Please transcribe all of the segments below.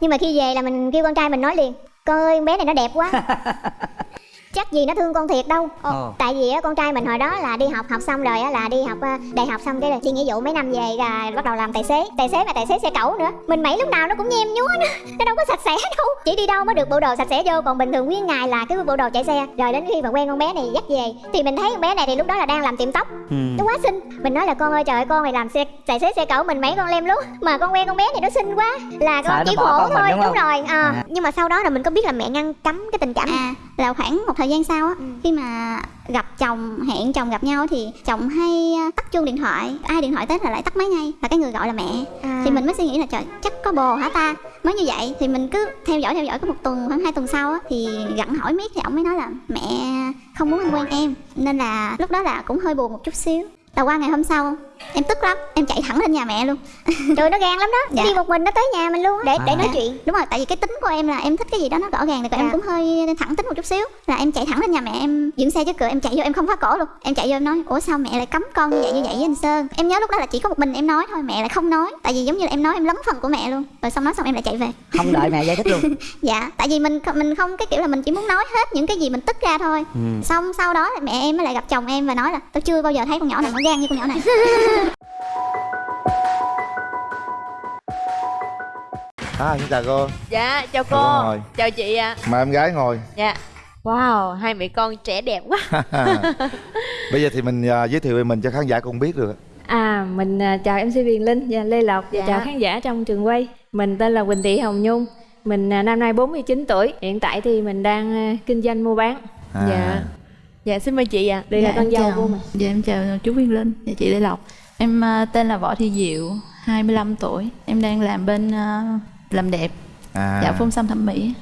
nhưng mà khi về là mình kêu con trai mình nói liền, con ơi, con bé này nó đẹp quá. chắc gì nó thương con thiệt đâu. Ồ. tại vì á con trai mình hồi đó là đi học học xong rồi á là đi học ờ, đại học xong cái rồi đi nghĩa vụ mấy năm về là bắt đầu làm tài xế. Tài xế mà tài xế xe cẩu nữa. Mình mẩy lúc nào nó cũng nhem nhúa nữa. Nó đâu có sạch sẽ đâu. Chỉ đi đâu mới được bộ đồ sạch sẽ vô. Còn bình thường nguyên ngày là cái bộ đồ chạy xe. Rồi đến khi mà quen con bé này dắt về thì mình thấy con bé này thì lúc đó là đang làm tiệm tóc. Ừ. nó quá xinh. Mình nói là con ơi trời ơi con này làm xe tài xế xe cẩu mình mấy con lem lú mà con quen con bé này nó xinh quá. Là Sợ con nó chỉ khổ thôi. đúng đúng, rồi à. À. nhưng mà sau đó là mình có biết là mẹ ngăn cấm cái tình cảm. À là khoảng một thời gian sau á Khi mà gặp chồng, hẹn chồng gặp nhau thì chồng hay ờ, tắt chuông điện thoại. Ai điện thoại tới là lại tắt máy ngay Là cái người gọi là mẹ. À. Thì mình mới suy nghĩ là trời chắc có bồ hả ta? Mới như vậy thì mình cứ theo dõi theo dõi có một tuần khoảng hai tuần sau á Thì gặn hỏi miết thì ông mới nói là mẹ không muốn anh quen em. Nên là lúc đó là cũng hơi buồn một chút xíu. Là qua ngày hôm sau em tức lắm em chạy thẳng lên nhà mẹ luôn. Trời nó gan lắm đó. Dạ. đi một mình nó tới nhà mình luôn để để À. nói chuyện. Đúng rồi tại vì cái tính của em là em thích cái gì đó nó rõ ràng thì còn Dạ. em cũng hơi thẳng tính một chút xíu. Là em chạy thẳng lên nhà mẹ em dựng xe trước cửa em chạy vô em không khóa cổ luôn. Em chạy vô em nói ủa sao mẹ lại cấm con như vậy như vậy với anh sơn? Em nhớ lúc đó là chỉ có một mình em nói thôi mẹ lại không nói. Tại vì giống như là em nói em lấn phần của mẹ luôn. Rồi xong nói xong em lại chạy về. Không đợi mẹ giải thích luôn. Dạ tại vì mình mình không cái kiểu là mình chỉ muốn nói hết những cái gì mình tức ra thôi. Ừ. xong sau đó mẹ em mới lại gặp chồng em và nói là tôi chưa bao giờ thấy con nhỏ nào nó gan như con nhỏ này À, xin chào cô. Dạ, chào cô. ngồi. Chào chị ạ. Mời em gái ngồi. Dạ. Wow, hai mẹ con trẻ đẹp quá. Bây giờ thì mình à, giới thiệu về mình cho khán giả cũng biết được. À, mình à, chào MC Viền Linh và Lê Lộc và Dạ. chào khán giả trong trường quay. Mình tên là Quỳnh Thị Hồng Nhung. Mình à, năm nay 49 tuổi. Hiện tại thì mình đang à, kinh doanh mua bán. À. Dạ. Dạ xin mời chị ạ. Đây là Dạ, con em dâu của mình. Dạ em chào chú Viên Linh và chị Lê Lộc Em à, tên là Võ Thị Diệu, 25 tuổi Em đang làm bên à, làm đẹp, À. dạ phun xăm thẩm mỹ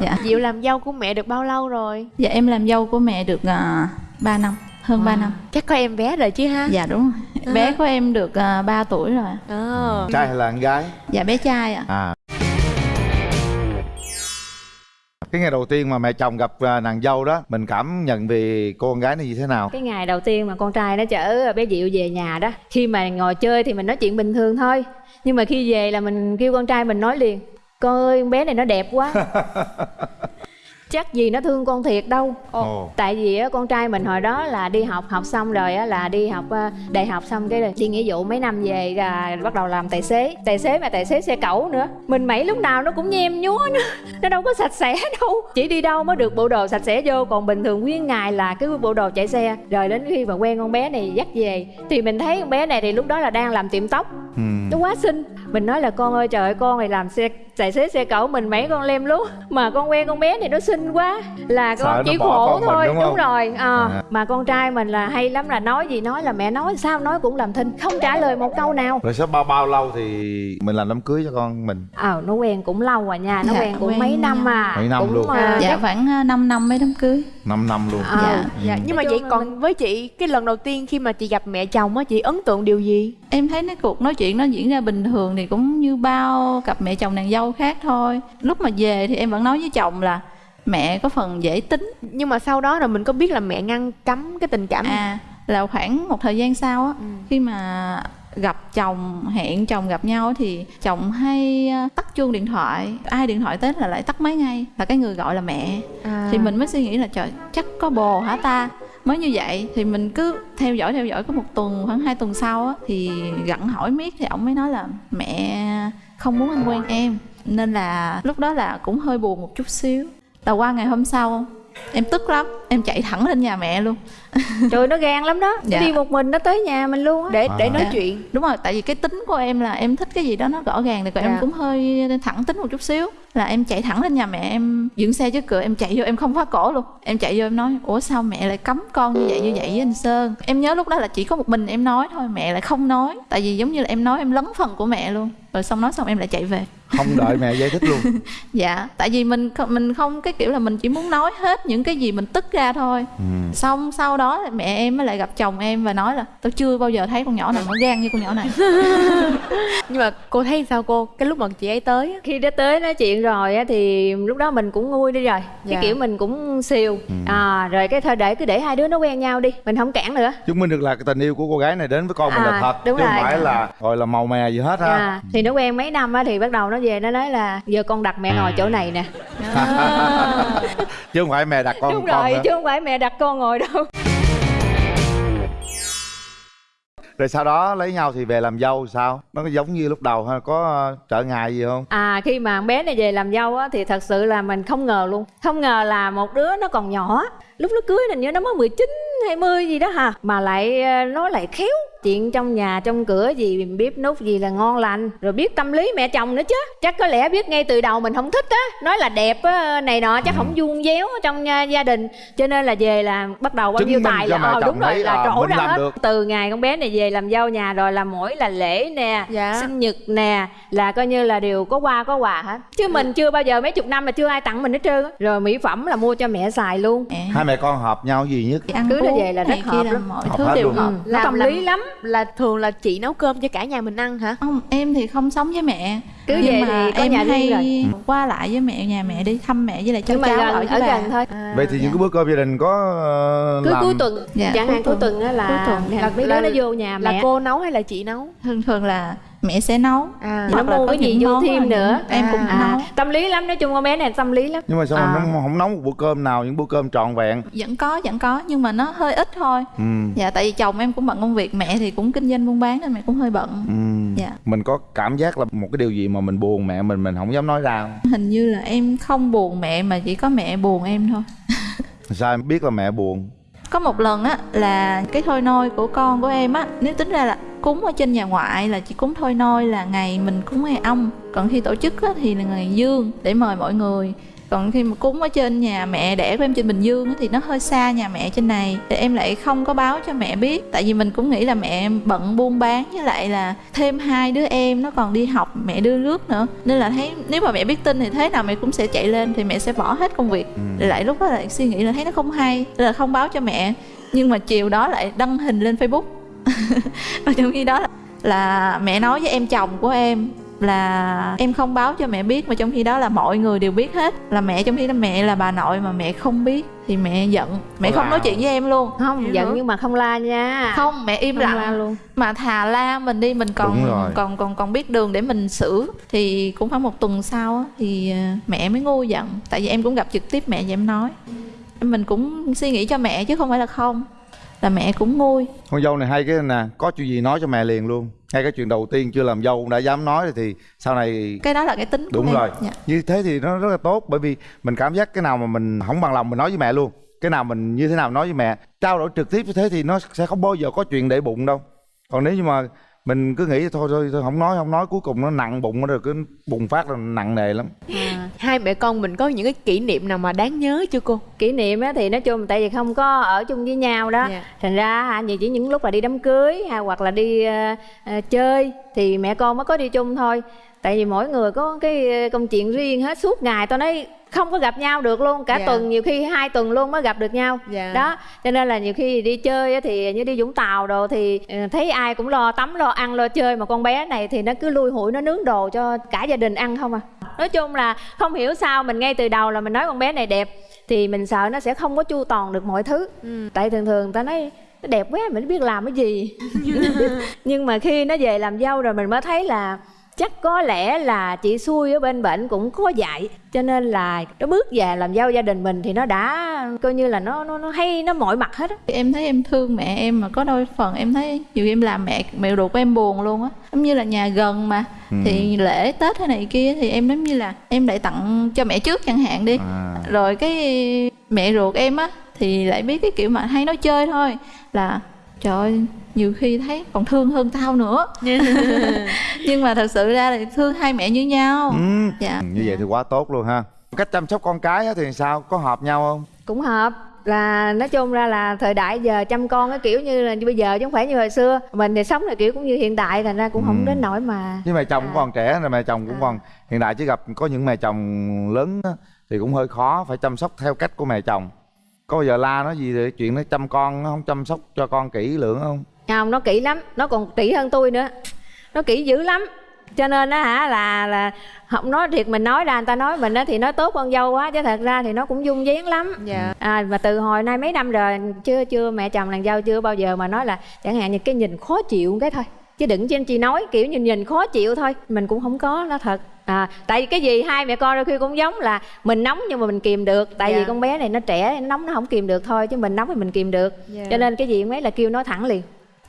Dạ Diệu làm dâu của mẹ được bao lâu rồi? Dạ em làm dâu của mẹ được uh, 3 năm, hơn 3 năm Chắc có em bé rồi chứ ha? Dạ đúng rồi Bé của em được uh, 3 tuổi rồi Ờ. Trai hay là con gái? Dạ bé trai ạ À. Cái ngày đầu tiên mà mẹ chồng gặp à, nàng dâu đó, mình cảm nhận về cô con gái này như thế nào? Cái ngày đầu tiên mà con trai nó chở bé Diệu về nhà đó Khi mà ngồi chơi thì mình nói chuyện bình thường thôi Nhưng mà khi về là mình kêu con trai mình nói liền Con ơi con bé này nó đẹp quá Chắc gì nó thương con thiệt đâu. Ồ. tại vì á con trai mình hồi đó là đi học học xong rồi á là đi học ờ, đại học xong cái rồi đi nghĩa vụ mấy năm về là bắt đầu làm tài xế. Tài xế mà tài xế xe cẩu nữa. Mình mẩy lúc nào nó cũng nhem nhúa nữa nó đâu có sạch sẽ đâu. Chỉ đi đâu mới được bộ đồ sạch sẽ vô. Còn bình thường nguyên ngày là cái bộ đồ chạy xe. Rồi đến khi mà quen con bé này dắt về thì mình thấy con bé này thì lúc đó là đang làm tiệm tóc. Ừ. nó quá xinh. Mình nói là con ơi trời ơi con này làm xe tài xế xe cẩu mình mấy con lem lú mà con quen con bé này nó xinh quá là Sợ con chỉ khổ con mình, thôi đúng không? rồi à, À. mà con trai mình là hay lắm là nói gì nói là mẹ nói sao nói cũng làm thinh không trả lời một câu nào Rồi sau bao bao lâu thì mình làm đám cưới cho con mình? ờ nó quen cũng lâu rồi nha nó Dạ, quen cũng quen mấy năm à mấy năm cũng, luôn. à, Dạ khoảng 5 năm mới đám cưới 5 năm luôn. ờ, Dạ. Dạ, nhưng mà vậy còn với chị cái lần đầu tiên khi mà chị gặp mẹ chồng á chị ấn tượng điều gì? Em thấy cái cuộc nói chuyện nó diễn ra bình thường thì cũng như bao cặp mẹ chồng nàng dâu khác thôi Lúc mà về thì em vẫn nói với chồng là mẹ có phần dễ tính. Nhưng mà sau đó rồi mình có biết là mẹ ngăn cấm cái tình cảm À là khoảng một thời gian sau á Ừ. khi mà gặp chồng hẹn chồng gặp nhau thì chồng hay ờ, tắt chuông điện thoại. Ai điện thoại tới là lại tắt máy ngay là cái người gọi là mẹ. À. thì mình mới suy nghĩ là trời chắc có bồ hả ta? Mới như vậy thì mình cứ theo dõi theo dõi có một tuần khoảng hai tuần sau á thì gặn hỏi miết thì ổng mới nói là mẹ không muốn anh quen em. Nên là lúc đó là cũng hơi buồn một chút xíu là qua ngày hôm sau, em tức lắm, em chạy thẳng lên nhà mẹ luôn. trời nó gan lắm đó Dạ. nó đi một mình nó tới nhà mình luôn á để để À. nói Dạ. chuyện. đúng rồi tại vì cái tính của em là em thích cái gì đó nó rõ ràng thì còn Dạ. em cũng hơi thẳng tính một chút xíu là em chạy thẳng lên nhà mẹ em dựng xe trước cửa em chạy vô em không khóa cổ luôn em chạy vô em nói ủa sao mẹ lại cấm con như vậy như vậy với anh sơn em nhớ lúc đó là chỉ có một mình em nói thôi mẹ lại không nói tại vì giống như là em nói em lấn phần của mẹ luôn rồi xong nói xong em lại chạy về Không đợi mẹ giải thích luôn. dạ tại vì mình mình không cái kiểu là mình chỉ muốn nói hết những cái gì mình tức ra thôi Ừ. xong sau đó mẹ em mới lại gặp chồng em và nói là tôi chưa bao giờ thấy con nhỏ nào nó gan như con nhỏ này Nhưng mà cô thấy sao cô? Cái lúc mà chị ấy tới á. khi đã tới nói chuyện rồi á thì lúc đó mình cũng nguôi đi rồi Dạ. cái kiểu mình cũng siêu Ừ. à rồi cái thôi để cứ để hai đứa nó quen nhau đi mình không cản nữa Chứng minh được là cái tình yêu của cô gái này đến với con mình là À, thật đúng chứ không rồi. phải là gọi là màu mè gì hết ha. à, thì nó quen mấy năm á thì bắt đầu nó về nó nói là giờ con đặt mẹ ngồi chỗ này nè chứ không phải mẹ đặt con đúng con rồi nữa. chứ không phải mẹ đặt con ngồi đâu rồi sau đó lấy nhau thì về làm dâu sao? Nó có giống như lúc đầu hay có ờ, trở ngại gì không? À khi mà bé này về làm dâu á, thì thật sự là mình không ngờ luôn. Không ngờ là một đứa nó còn nhỏ. Lúc nó cưới hình như nó mới 19, 20 gì đó hả? Mà lại ờ, nó lại khéo. Chuyện trong nhà trong cửa gì bếp nút gì là ngon lành. Rồi biết tâm lý mẹ chồng nữa chứ. Chắc có lẽ biết ngay từ đầu mình không thích á. Nói là đẹp á, này nọ chắc không vuông véo trong ờ, gia đình. Cho nên là về là bắt đầu bao Chứng nhiêu tài là ờ, đúng rồi là trổ ra hết. được. Từ ngày con bé này về làm dâu nhà rồi là mỗi là lễ nè Dạ. sinh nhật nè là coi như là đều có qua có quà hết. Chứ mình chưa bao giờ mấy chục năm mà chưa ai tặng mình hết trơn á. Rồi mỹ phẩm là mua cho mẹ xài luôn. Mẹ. Hai mẹ con hợp nhau gì nhất? Ăn Cứ nó uống về là rất hợp là lắm. mọi Hợp thứ hết đều luôn. hợp. Ừ, Làm- tâm làm- lý lắm. là thường là chị nấu cơm cho cả nhà mình ăn hả? Không em thì không sống với mẹ. Cứ nhưng về mà thì có em nhà hay rồi. qua lại với mẹ nhà mẹ đi thăm mẹ với lại cháu nhưng mà cháu gần ở ở gần thôi. Vậy thì những cái bữa cơm gia đình có ờ, cứ làm cuối tuần Dạ, chẳng cuối hạn cuối tuần. á là Cuối tuần. là Là- mấy là- đứa nó vô nhà là mẹ. cô nấu hay là chị nấu? Thường thường là mẹ sẽ nấu à Nó Hoặc là mua có cái gì vô thêm nữa. em cũng À. nấu tâm lý lắm nói chung con bé này tâm lý lắm nhưng mà sao À. mà nó không nấu một bữa cơm nào những bữa cơm trọn vẹn vẫn có vẫn có nhưng mà nó hơi ít thôi ừ. dạ tại vì chồng em cũng bận công việc mẹ thì cũng kinh doanh buôn bán nên mẹ cũng hơi bận Ừ. Dạ. mình có cảm giác là một cái điều gì mà mình buồn mẹ mình mình không dám nói ra không? hình như là em không buồn mẹ mà chỉ có mẹ buồn em thôi sao em biết là mẹ buồn có một lần á là cái thôi nôi của con của em á nếu tính ra là cúng ở trên nhà ngoại là chỉ cúng thôi nôi là ngày mình cúng ngày âm còn khi tổ chức á thì là ngày dương để mời mọi người. Còn khi mà cúng ở trên nhà mẹ đẻ của em trên bình dương á, thì nó hơi xa nhà mẹ trên này. Thì em lại không có báo cho mẹ biết. Tại vì mình cũng nghĩ là mẹ em bận buôn bán với lại là thêm hai đứa em nó còn đi học mẹ đưa rước nữa. Nên là thấy nếu mà mẹ biết tin thì thế nào mẹ cũng sẽ chạy lên thì mẹ sẽ bỏ hết công việc. Rồi lại lúc đó lại suy nghĩ là thấy nó không hay nên là không báo cho mẹ. Nhưng mà chiều đó lại đăng hình lên facebook và trong khi đó là, là mẹ nói với em chồng của em là em không báo cho mẹ biết mà trong khi đó là mọi người đều biết hết. Là mẹ trong khi đó mẹ là bà nội mà mẹ không biết thì mẹ giận. Mẹ không nói chuyện với em luôn. Không Vậy giận hả? nhưng mà không la nha. Không mẹ im không lặng. la luôn. Mà thà la mình đi mình còn còn còn còn biết đường để mình xử thì cũng khoảng một tuần sau á, thì ờ, mẹ mới ngu giận. Tại vì em cũng gặp trực tiếp mẹ và em nói. Mình cũng suy nghĩ cho mẹ chứ không phải là không là mẹ cũng nguôi con dâu này hay cái nè có chuyện gì nói cho mẹ liền luôn. Ngay cái chuyện đầu tiên chưa làm dâu cũng đã dám nói thì sau này cái đó là cái tính của đúng em. rồi. Dạ. như thế thì nó rất là tốt bởi vì mình cảm giác cái nào mà mình không bằng lòng mình nói với mẹ luôn. Cái nào mình như thế nào nói với mẹ. Trao đổi trực tiếp như thế thì nó sẽ không bao giờ có chuyện để bụng đâu. Còn nếu như mà mình cứ nghĩ thôi thôi, thôi không nói không nói. Cuối cùng nó nặng bụng rồi cứ bùng phát là nặng nề lắm. À, hai mẹ con mình có những cái kỷ niệm nào mà đáng nhớ chưa cô? Kỷ niệm á thì nói chung tại vì không có ở chung với nhau đó. Dạ. thành ra hả nhiều chỉ những lúc là đi đám cưới hay hoặc là đi ờ, chơi thì mẹ con mới có đi chung thôi. Tại vì mỗi người có cái ờ, công chuyện riêng hết suốt ngày tôi nói không có gặp nhau được luôn cả Dạ. tuần nhiều khi hai tuần luôn mới gặp được nhau Dạ. đó cho nên là nhiều khi đi chơi thì như đi vũng tàu đồ thì ờ, thấy ai cũng lo tắm lo ăn lo chơi mà con bé này thì nó cứ lui hụi nó nướng đồ cho cả gia đình ăn không à nói chung là không hiểu sao mình ngay từ đầu là mình nói con bé này đẹp thì mình sợ nó sẽ không có chu toàn được mọi thứ Ừ. tại thường thường người ta nói nó đẹp quá mình biết làm cái gì nhưng mà khi nó về làm dâu rồi mình mới thấy là chắc có lẽ là chị xui ở bên bệnh cũng có dạy cho nên là nó bước về làm dâu gia đình mình thì nó đã coi như là nó nó nó hay nó mọi mặt hết á em thấy em thương mẹ em mà có đôi phần em thấy dù em làm mẹ mẹ ruột của em buồn luôn á giống như là nhà gần mà Ừ. thì lễ tết hay này kia thì em giống như là em lại tặng cho mẹ trước chẳng hạn đi à. rồi cái mẹ ruột em á thì lại biết cái kiểu mà hay nói chơi thôi là trời ơi nhiều khi thấy còn thương hơn tao nữa. Nhưng mà thật sự ra là thương hai mẹ như nhau. Ừ. dạ. Như vậy thì quá tốt luôn ha. Cách chăm sóc con cái á thì sao? Có hợp nhau không? Cũng hợp. Là nói chung ra là thời đại giờ chăm con cái kiểu như là như bây giờ chứ không phải như hồi xưa. Mình thì sống là kiểu cũng như hiện đại thành ra cũng không Ừ. đến nỗi mà với mẹ chồng cũng À. còn trẻ rồi mẹ chồng cũng À. còn hiện đại chứ gặp có những mẹ chồng lớn á, thì cũng hơi khó phải chăm sóc theo cách của mẹ chồng có bao giờ la nó gì về chuyện nó chăm con nó không chăm sóc cho con kỹ lưỡng không? Không nó kỹ lắm nó còn kỹ hơn tôi nữa. Nó kỹ dữ lắm. Cho nên á hả là là không nói thiệt mình nói ra người ta nói mình á thì nói tốt con dâu quá chứ thật ra thì nó cũng dung dáng lắm. Dạ. À mà từ hồi nay mấy năm rồi chưa chưa mẹ chồng nàng dâu chưa bao giờ mà nói là chẳng hạn như cái nhìn khó chịu cái thôi. Chứ đừng cho anh chị nói kiểu nhìn nhìn khó chịu thôi. Mình cũng không có nó thật à tại vì cái gì hai mẹ con đôi khi cũng giống là mình nóng nhưng mà mình kìm được tại Dạ. vì con bé này nó trẻ nó nóng nó không kìm được thôi chứ mình nóng thì mình kìm được Dạ. cho nên cái gì mấy là kêu nói thẳng liền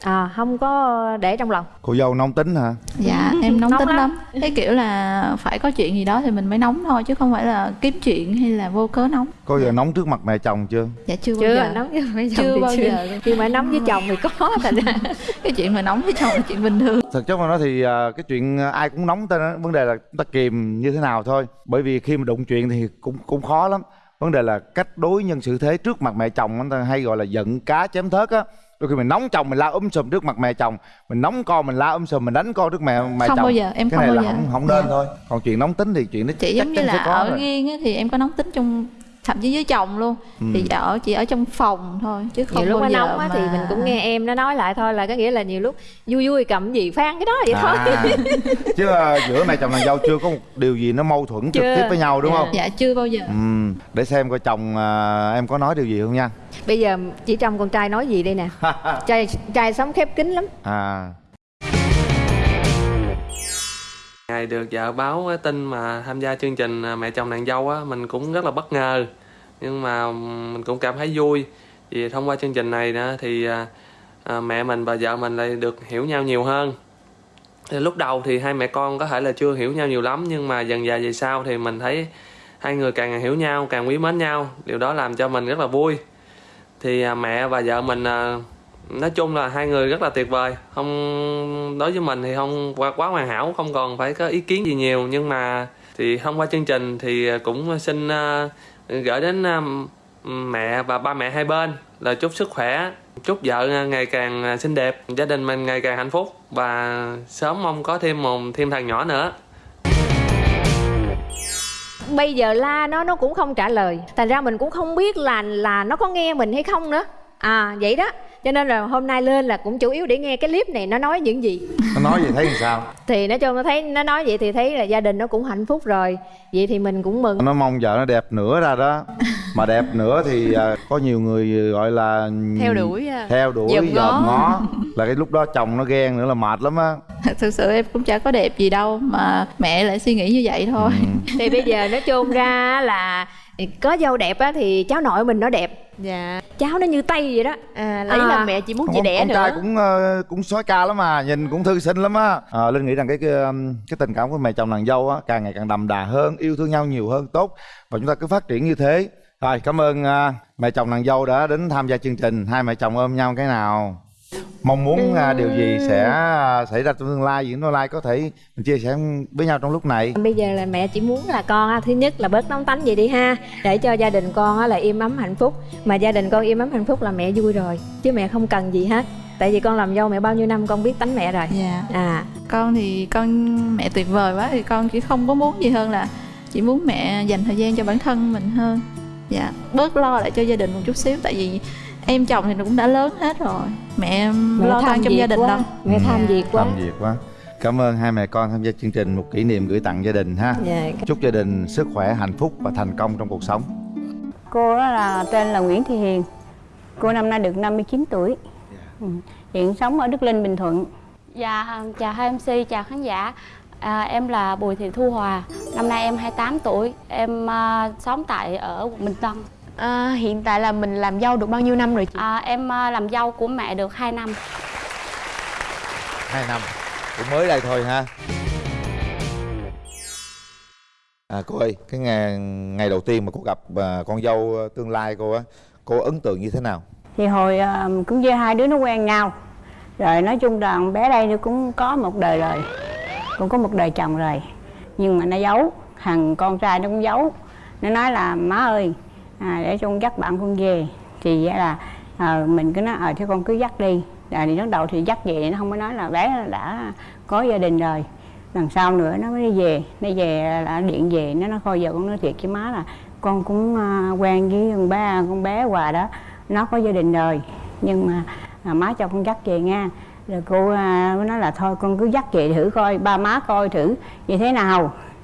à không có để trong lòng. Cô dâu nóng tính hả? Dạ em nóng Nóng tính lắm. lắm. Cái kiểu là phải có chuyện gì đó thì mình mới nóng thôi chứ không phải là kiếm chuyện hay là vô cớ nóng. Có giờ nóng trước mặt mẹ chồng chưa? Dạ chưa, bao chưa giờ. nóng với mấy chồng Chưa bao chưa. giờ. Nhưng mà nóng với chồng thì có thành ra. Cái chuyện mà nóng với chồng là chuyện bình thường. Thực chất mà nói thì à, cái chuyện ai cũng nóng tên đó. vấn đề là chúng ta kìm như thế nào thôi. Bởi vì khi mà đụng chuyện thì cũng cũng khó lắm. Vấn đề là cách đối nhân xử thế trước mặt mẹ chồng người ta hay gọi là giận cá chém thớt á đôi khi mình nóng chồng mình la um sùm trước mặt mẹ chồng mình nóng con mình la um sùm mình đánh con trước mẹ mẹ không chồng bao giờ em cái không này bao là giờ không không nên Dạ. thôi còn chuyện nóng tính thì chuyện đó chị chắc giống như là ở rồi. thì em có nóng tính trong thậm chí với chồng luôn. Ừ. thì ở chỉ ở trong phòng thôi chứ không nhiều lúc bao nó giờ nóng á thì mà- mình cũng nghe em nó nói lại thôi là có nghĩa là nhiều lúc vui vui cầm gì phan cái đó vậy thôi. À, chứ à, giữa mẹ chồng nàng dâu chưa có một điều gì nó mâu thuẫn trực Chưa. tiếp với nhau đúng Dạ. không? Dạ chưa bao giờ. Ừ, để xem coi chồng à, em có nói điều gì không nha. Bây giờ chỉ trong con trai nói gì đây nè. Trai trai sống khép kín lắm. À Ngày được vợ báo tin mà tham gia chương trình à, Mẹ chồng nàng dâu á, mình cũng rất là bất ngờ. Nhưng mà mình cũng cảm thấy vui. Vì thông qua chương trình này nữa thì à, à, mẹ mình và vợ mình lại được hiểu nhau nhiều hơn. Thì lúc đầu thì hai mẹ con có thể là chưa hiểu nhau nhiều lắm nhưng mà dần dà về sau thì mình thấy hai người càng hiểu nhau, càng quý mến nhau. Điều đó làm cho mình rất là vui. Thì mẹ và vợ mình nói chung là hai người rất là tuyệt vời. Không, đối với mình thì không quá quá hoàn hảo, không còn phải có ý kiến gì nhiều. Nhưng mà thì thông qua chương trình thì cũng xin à, gửi đến à, mẹ và ba mẹ hai bên là chúc sức khỏe, chúc vợ ngày càng xinh đẹp, gia đình mình ngày càng hạnh phúc và sớm mong có thêm một, thêm thằng nhỏ nữa. Bây giờ la nó nó cũng không trả lời. Thành ra mình cũng không biết là là nó có nghe mình hay không nữa. À vậy đó cho nên là hôm nay lên là cũng chủ yếu để nghe cái clip này nó nói những gì. Nó nói gì thấy làm sao? Thì nói chung nó thấy nó nói vậy thì thấy là gia đình nó cũng hạnh phúc rồi. Vậy thì mình cũng mừng. Nó mong vợ nó đẹp nữa ra đó. Mà đẹp nữa thì à, có nhiều người gọi là Theo đuổi, à. theo đuổi Dòm ngó. là cái lúc đó chồng nó ghen nữa là mệt lắm á. Thực sự em cũng chả có đẹp gì đâu mà mẹ lại suy nghĩ như vậy thôi. Ừ. thì bây giờ nói chung ra là có dâu đẹp á thì cháu nội mình nó đẹp. Dạ. Cháu nó như tây vậy đó. À lấy À. là mẹ chỉ muốn chị đẻ con nữa trai cũng ờ, cũng sói ca lắm mà nhìn cũng thư sinh lắm á. À, linh nghĩ rằng cái, cái cái tình cảm của mẹ chồng nàng dâu á càng ngày càng đậm đà hơn yêu thương nhau nhiều hơn tốt. Và chúng ta cứ phát triển như thế. Rồi cảm ơn à, mẹ chồng nàng dâu đã đến tham gia chương trình. Hai mẹ chồng ôm nhau cái nào mong muốn à, điều gì sẽ à, xảy ra trong tương lai diễn tương lai có thể mình chia sẻ với nhau trong lúc này. Bây giờ là mẹ chỉ muốn là con á, thứ nhất là bớt nóng tánh vậy đi ha để cho gia đình con á là im ấm hạnh phúc. Mà gia đình con im ấm hạnh phúc là mẹ vui rồi chứ mẹ không cần gì hết. Tại vì con làm dâu mẹ bao nhiêu năm con biết tánh mẹ rồi. Dạ. À. Con thì con mẹ tuyệt vời quá thì con chỉ không có muốn gì hơn là chỉ muốn mẹ dành thời gian cho bản thân mình hơn. Dạ. Bớt lo lại cho gia đình một chút xíu tại vì em chồng thì nó cũng đã lớn hết rồi mẹ em mẹ lo tham toan trong gia đình quá. đâu mẹ tham việc quá Làm việc quá cảm ơn hai mẹ con tham gia chương trình một kỷ niệm gửi tặng gia đình ha dạ chúc gia đình sức khỏe hạnh phúc và thành công trong cuộc sống Cô đó là tên là Nguyễn Thị Hiền. Cô năm nay được 59 tuổi. Ừ. Hiện sống ở Đức Linh, Bình Thuận. Dạ, chào hai MC, chào khán giả. À, em là Bùi Thị Thu Hòa, năm nay em 28 tuổi, em à, sống tại ở quận Bình Tân. À, hiện tại là mình làm dâu được bao nhiêu năm rồi chị À, em à, làm dâu của mẹ được 2 năm. hai năm cũng mới đây thôi ha à cô ơi cái ngày ngày đầu tiên mà cô gặp à, con dâu tương lai cô á cô ấn tượng như thế nào Thì hồi à, cũng với hai đứa nó quen nhau. Rồi nói chung là bé đây nó cũng có một đời rồi. Cũng có một đời chồng rồi. Nhưng mà nó giấu. Thằng con trai nó cũng giấu. Nó nói là má ơi, à, để cho con dắt bạn con về. Thì à, là à, mình cứ nói ờ thế con cứ dắt đi. À, thì lúc đầu thì dắt về nó không có nói là bé đã có gia đình rồi. Lần sau nữa nó mới về nó về à, là điện về nó nói thôi giờ con nói thiệt với má là con cũng à, quen với con bé con bé hòa đó nó có gia đình rồi. Nhưng mà à, má cho con dắt về nha. Rồi cô à, mới nói là thôi con cứ dắt về thử coi ba má coi thử như thế nào.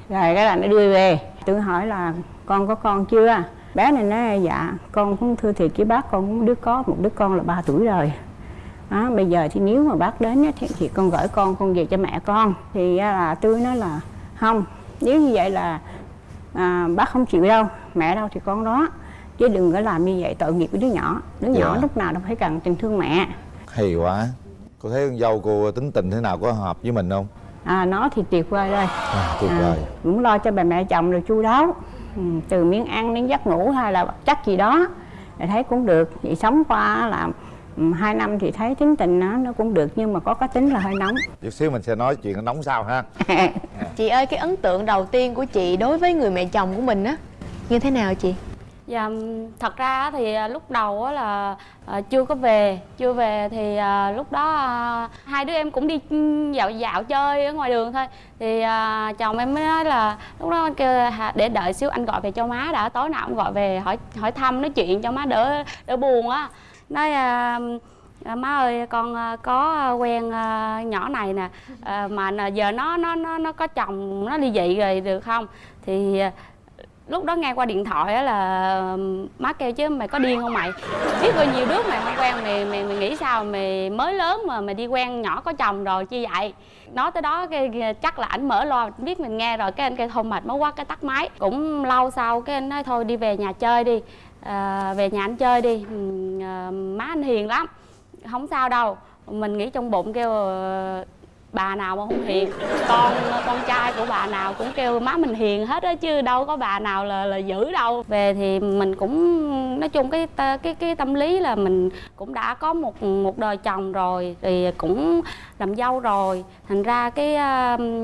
Rồi cái là nó đưa về. Tôi hỏi là con có con chưa? Bé này nói dạ con cũng thưa thiệt với bác con cũng đứa có một đứa con là 3 tuổi rồi. Đó bây giờ thì nếu mà bác đến thì, thì con gửi con con về cho mẹ con. Thì là tươi nói là không nếu như vậy là à, bác không chịu đâu mẹ đâu thì con đó. Chứ đừng có làm như vậy tội nghiệp với đứa nhỏ. Đứa nhỏ Dạ. lúc nào nó phải cần tình thương mẹ. Hay quá. Cô thấy con dâu cô tính tình thế nào có hợp với mình không? À nó thì tuyệt vời rồi. À, tuyệt À, vời. cũng lo cho bà mẹ chồng rồi chu đáo từ miếng ăn đến giấc ngủ hay là vật chất gì đó thì thấy cũng được. Vậy sống qua là ừ, hai năm thì thấy tính tình nó nó cũng được nhưng mà có cái tính là hơi nóng. Chút xíu mình sẽ nói chuyện nó nóng sau ha. Chị ơi cái ấn tượng đầu tiên của chị đối với người mẹ chồng của mình á như thế nào chị Dạ, thật ra thì à, lúc đầu là à, chưa có về, chưa về thì à, lúc đó hai đứa em cũng đi ừ, dạo dạo chơi ở ngoài đường thôi. Thì chồng em mới nói là lúc đó kêu để đợi xíu anh gọi về cho má đã, tối nào cũng gọi về hỏi hỏi thăm nói chuyện cho má đỡ đỡ buồn á. Nói má ơi con có quen nhỏ này nè mà giờ nó nó nó nó có chồng nó ly dị rồi được không thì lúc đó nghe qua điện thoại là má kêu chứ mày có điên không mày? Biết bao nhiêu đứa mày không quen mày mày mày nghĩ sao? Mày mới lớn mà mày đi quen nhỏ có chồng rồi chi vậy? Nói tới đó cái chắc là ảnh mở loa biết mình nghe rồi cái anh kêu thôi mệt mới quá cái tắt máy. Cũng lâu sau cái anh nói thôi đi về nhà chơi đi. À, về nhà anh chơi đi. À, má anh hiền lắm không sao đâu. Mình nghĩ trong bụng kêu ờ, bà nào mà không hiền, con con trai của bà nào cũng kêu má mình hiền hết á, chứ đâu có bà nào là là dữ đâu. Về thì mình cũng, nói chung cái cái cái tâm lý là mình cũng đã có một một đời chồng rồi, thì cũng làm dâu rồi. Thành ra cái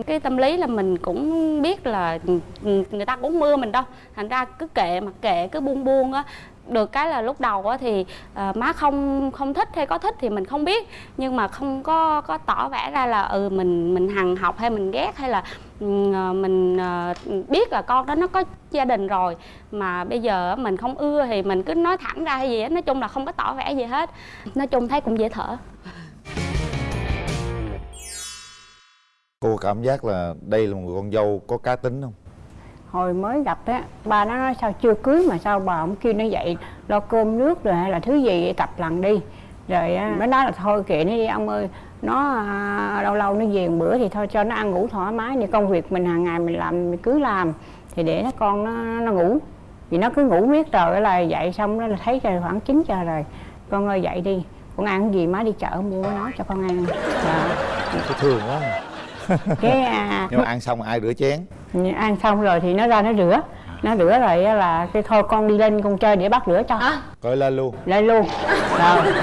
cái tâm lý là mình cũng biết là ừ, người ta cũng mưa mình đâu. Thành ra cứ kệ mặc kệ, cứ buông buông á được cái là lúc đầu á thì à, má không không thích hay có thích thì mình không biết. Nhưng mà không có có tỏ vẻ ra là ừ mình mình hằng học hay mình ghét hay là ừ, ờ, mình ờ, biết là con đó nó có gia đình rồi. Mà bây giờ mình không ưa thì mình cứ nói thẳng ra hay gì á nói chung là không có tỏ vẻ gì hết. Nói chung thấy cũng dễ thở. Cô cảm giác là đây là một người con dâu có cá tính không? Hồi mới gặp á ba nó nói sao chưa cưới mà sao bà không kêu nó dậy lo cơm nước rồi hay là thứ gì tập lần đi. Rồi á, mới nói là thôi kệ nó đi ông ơi nó à, lâu lâu nó về một bữa thì thôi cho nó ăn ngủ thoải mái thì công việc mình hàng ngày mình làm mình cứ làm. Thì để nó con nó, nó ngủ. Vì nó cứ ngủ miết rồi là dậy xong đó là thấy trời khoảng 9 giờ rồi. Con ơi dậy đi con ăn cái gì má đi chợ mua nó cho con ăn. Dạ. có thương quá cái à, nhưng mà ăn xong ai rửa chén? Ăn xong rồi thì nó ra nó rửa. Nó rửa rồi á là cái thôi con đi lên con chơi để bác rửa cho. Coi lên luôn. Lên luôn. Rồi.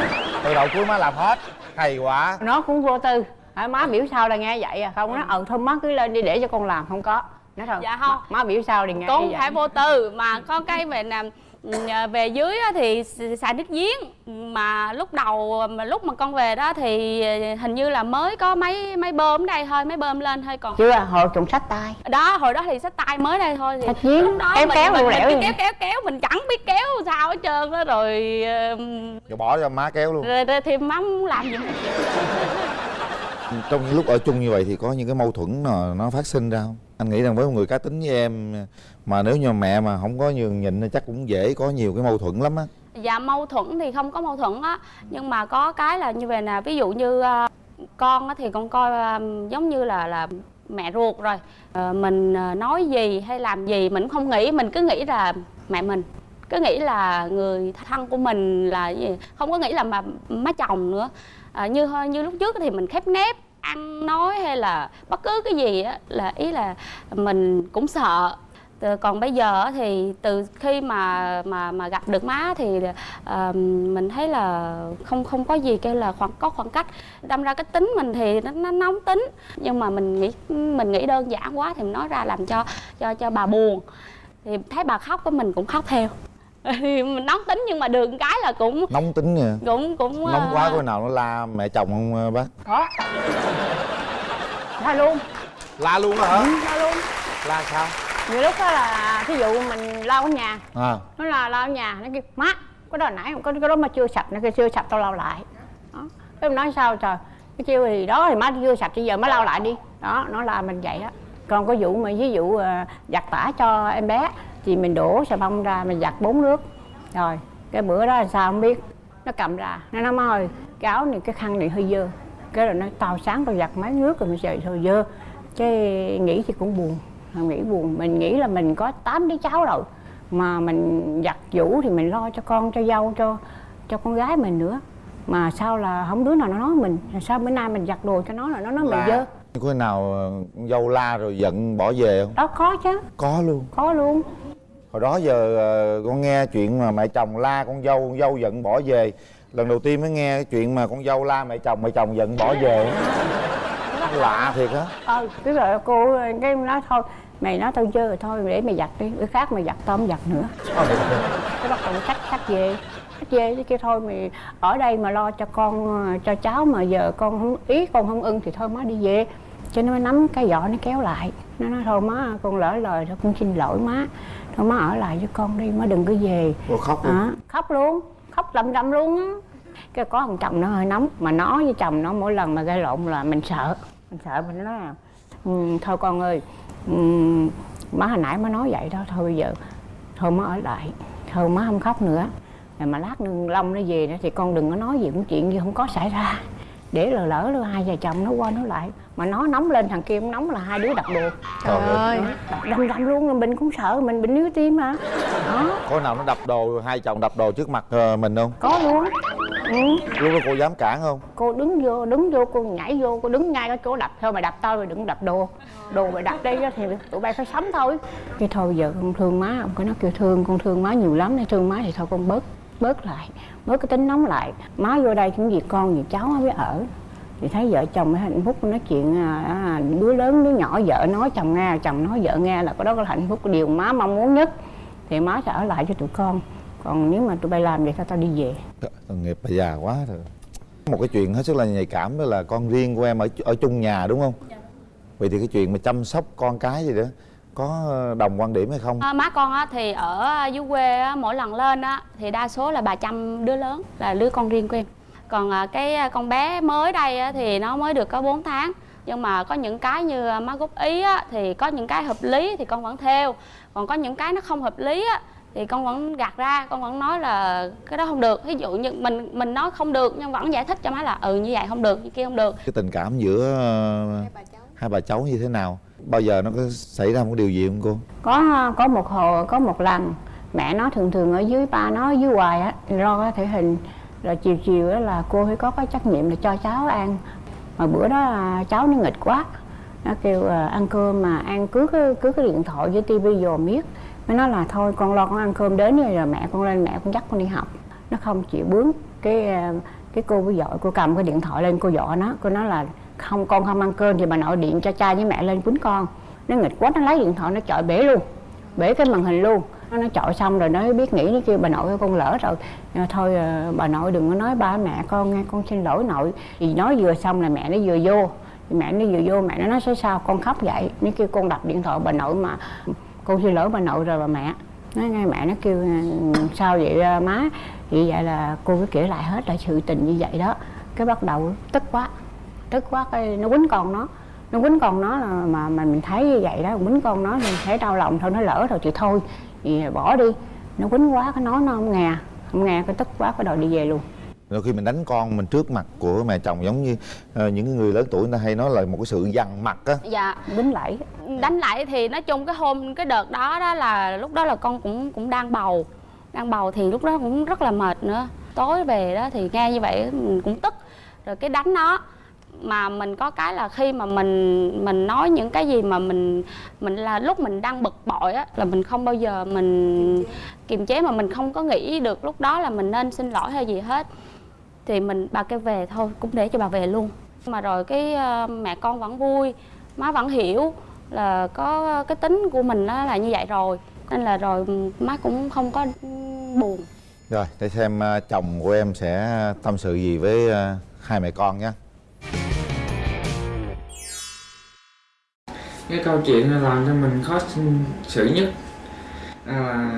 Từ đầu cuối má làm hết. Hay quá. Nó cũng vô tư. À, má biểu sao là nghe vậy à? Không nó ờ thôi má cứ lên đi để cho con làm không có. Nó thôi Dạ không. má, má biểu sao thì nghe cũng vậy. phải vô tư mà có cái về ừ, về dưới á thì xài nước giếng. Mà lúc đầu mà lúc mà con về đó thì hình như là mới có mấy mấy bơm ở đây thôi mấy bơm lên thôi còn chưa hồi trùng sách tay. Đó hồi đó thì xách tay mới đây thôi thì Sách giếng, lúc đó kéo mình, kéo mình, mình vậy. kéo kéo kéo mình chẳng biết kéo sao hết trơn á rồi, rồi bỏ cho má kéo luôn. rồi, rồi thì má muốn làm gì? Mình trong lúc ở chung như vậy thì có những cái mâu thuẫn nào nó phát sinh ra không anh nghĩ rằng với một người cá tính như em mà nếu như mẹ mà không có nhường nhịn thì chắc cũng dễ có nhiều cái mâu thuẫn lắm á. Dạ mâu thuẫn thì không có mâu thuẫn á. Nhưng mà có cái là như vậy nè ví dụ như ờ, con thì con coi ờ, giống như là là mẹ ruột rồi. Ờ, mình nói gì hay làm gì mình không nghĩ mình cứ nghĩ là mẹ mình. Cứ nghĩ là người thân của mình là gì không có nghĩ là mà má chồng nữa. À, như như lúc trước thì mình khép nép ăn nói hay là bất cứ cái gì á là ý là mình cũng sợ. Ờ, còn bây giờ thì từ khi mà mà mà gặp được má thì uh, mình thấy là không không có gì kêu là khoảng có khoảng cách. Đâm ra cái tính mình thì nó, nó nóng tính. Nhưng mà mình nghĩ mình nghĩ đơn giản quá thì mình nói ra làm cho cho cho bà buồn. Thì thấy bà khóc cái mình cũng khóc theo thì mình nóng tính nhưng mà được cái là cũng nóng tính nha. cũng cũng nóng quá ờ, có nào nó la mẹ chồng không ờ, bác? Có. La luôn. La luôn hả? La luôn. La sao? Nhiều lúc đó là thí dụ mình lau ở nhà à. nó là lau ở nhà nó kêu má có đó nãy có cái đó mà chưa sạch nó kêu chưa sạch tao lau lại. Đó. Cái mình nói sao trời cái kêu thì đó thì má chưa sạch bây giờ má lau lại đi. Đó nó là mình vậy đó còn có vụ mà ví dụ ờ, giặt tả cho em bé thì mình đổ xà bông ra mình giặt bốn nước. Rồi cái bữa đó là sao không biết. Nó cầm ra nó nói má ơi cái áo này cái khăn này hơi dơ. Cái rồi nó tao sáng tao giặt máy nước rồi mình trời thôi dơ. Cái nghĩ thì cũng buồn Mà nghĩ buồn. Mình nghĩ là mình có 8 đứa cháu rồi mà mình giặt giũ thì mình lo cho con cho dâu cho cho con gái mình nữa. Mà sao là không đứa nào nó nói mình? Sao bữa nay mình giặt đồ cho nó là nó nói mình dơ? có khi nào ờ, dâu la rồi giận bỏ về không? Đó có chứ. Có luôn. Có luôn hồi đó giờ ờ, con nghe chuyện mà mẹ chồng la con dâu con dâu giận bỏ về. Lần đầu tiên mới nghe cái chuyện mà con dâu la mẹ chồng mẹ chồng giận bỏ về. Lạ thiệt á. Ờ cái rồi cô cái nói thôi. Mày nói tao dơ rồi thôi để mày giặt đi. Bữa khác mày giặt tao không giặt nữa. Cái bắt đầu cắt cắt về cắt về cái kia thôi mày ở đây mà lo cho con cho cháu mà giờ con không ý con không ưng thì thôi má đi về. Cho nó mới nắm cái giỏ nó kéo lại. Nó nói thôi má con lỡ lời thôi con xin lỗi má thôi má ở lại với con đi má đừng có về. Ủa, khóc luôn? À, khóc luôn khóc lầm rầm luôn á. Cái có thằng chồng nó hơi nóng mà nó với chồng nó mỗi lần mà gây lộn là mình sợ mình sợ mình nói là "Ừ, thôi con ơi ừ, má hồi nãy má nói vậy đó thôi bây giờ thôi má ở lại. Thôi má không khóc nữa. Rồi mà lát nữa long nó về nữa thì con đừng có nói gì cũng chuyện gì không có xảy ra để lỡ lỡ hai vợ chồng nó qua nó lại. Mà nó nóng lên thằng kia nóng là hai đứa đập đồ Trời ơi. đâm đâm luôn rồi mình cũng sợ mình bệnh yếu tim mà. Đó. Có nào nó đập đồ hai chồng đập đồ trước mặt ờ, mình không? Có luôn. Ừ. lúc đó cô dám cản không? Cô đứng vô đứng vô cô nhảy vô cô đứng ngay cái chỗ đập. Thôi mày đập tao mày đừng đập đồ. Đồ mày đập đây thì tụi bay phải sống thôi. Cái thôi giờ con thương má ông có nó kêu thương con thương má nhiều lắm nên thương má thì thôi con bớt bớt lại bớt cái tính nóng lại. Má vô đây cũng vì con vì cháu mới ở. Thì thấy vợ chồng mới hạnh phúc nói chuyện à, à, đứa lớn đứa nhỏ vợ nói chồng nghe chồng nói vợ nghe là cái đó là hạnh phúc cái điều má mong muốn nhất. Thì má sẽ ở lại cho tụi con. Còn nếu mà tụi bay làm vậy sao tao đi về? Tội nghiệp bà già quá rồi. Một cái chuyện hết sức là nhạy cảm đó là con riêng của em ở ở chung nhà đúng không? Vậy thì cái chuyện mà chăm sóc con cái gì đó có đồng quan điểm hay không? À, má con á, thì ở dưới quê á, mỗi lần lên á, thì đa số là bà chăm đứa lớn là đứa con riêng của em. Còn à, cái con bé mới đây á, thì nó mới được có 4 tháng. Nhưng mà có những cái như má góp ý á, thì có những cái hợp lý thì con vẫn theo. Còn có những cái nó không hợp lý á, thì con vẫn gạt ra con vẫn nói là cái đó không được. Ví dụ như mình mình nói không được nhưng vẫn giải thích cho má là ừ như vậy không được như kia không được. Cái tình cảm giữa ờ, hai bà cháu như thế nào bao giờ nó có xảy ra một điều gì không cô? Có có một hồi có một lần mẹ nó thường thường ở dưới ba nó ở dưới hoài á lo cái thể hình. Rồi chiều chiều đó là cô phải có cái trách nhiệm là cho cháu ăn. Mà bữa đó là cháu nó nghịch quá. Nó kêu à, ăn cơm mà ăn cứ cứ cái điện thoại với tivi dòm miết. Mới nói là thôi con lo con ăn cơm đến rồi rồi mẹ con lên mẹ con dắt con đi học. Nó không chịu bướng cái à, cái cô mới dội cô cầm cái điện thoại lên cô dọa nó. Cô nói là không con không ăn cơm thì bà nội điện cho cha với mẹ lên quýnh con. Nó nghịch quá nó lấy điện thoại nó chọi bể luôn. Bể cái màn hình luôn. Nó nó chọi xong rồi nó biết nghĩ nó kêu bà nội ơi, con lỡ rồi. Ờ, thôi ờ, bà nội đừng có nói ba mẹ con nghe con xin lỗi nội. Thì nói vừa xong là mẹ nó vừa vô. Mẹ nó vừa vô mẹ nó nói sẽ sao? Con khóc vậy. Nó kêu con đập điện thoại bà nội mà. Con xin lỗi bà nội rồi bà mẹ. Nói ngay mẹ nó kêu ờ, sao vậy má? Thì vậy là cô cứ kể lại hết lại sự tình như vậy đó. Cái bắt đầu tức quá tức quá cái nó quýnh con nó. Nó quýnh con nó là mà mà mình thấy như vậy đó quýnh con nó thì thấy đau lòng thôi nó lỡ rồi thì thôi thì bỏ đi. Nó quýnh quá cái nói nó không nghe không nghe cái tức quá cái đòi đi về luôn. Đôi khi mình đánh con mình trước mặt của mẹ chồng giống như ờ, những cái người lớn tuổi người ta hay nói là một cái sự dằn mặt á. Dạ. Quýnh lại. Đánh lại thì nói chung cái hôm cái đợt đó đó là lúc đó là con cũng cũng đang bầu. Đang bầu thì lúc đó cũng rất là mệt nữa. Tối về đó thì nghe như vậy mình cũng tức. Rồi cái đánh nó mà mình có cái là khi mà mình mình nói những cái gì mà mình mình là lúc mình đang bực bội á là mình không bao giờ mình kiềm chế mà mình không có nghĩ được lúc đó là mình nên xin lỗi hay gì hết. Thì mình bà kêu về thôi cũng để cho bà về luôn. Mà rồi cái uh, mẹ con vẫn vui má vẫn hiểu là có cái tính của mình nó là như vậy rồi. Nên là rồi má cũng không có buồn. Rồi để xem ờ, chồng của em sẽ tâm sự gì với ờ, hai mẹ con nhé. Cái câu chuyện này làm cho mình khó xử nhất. À,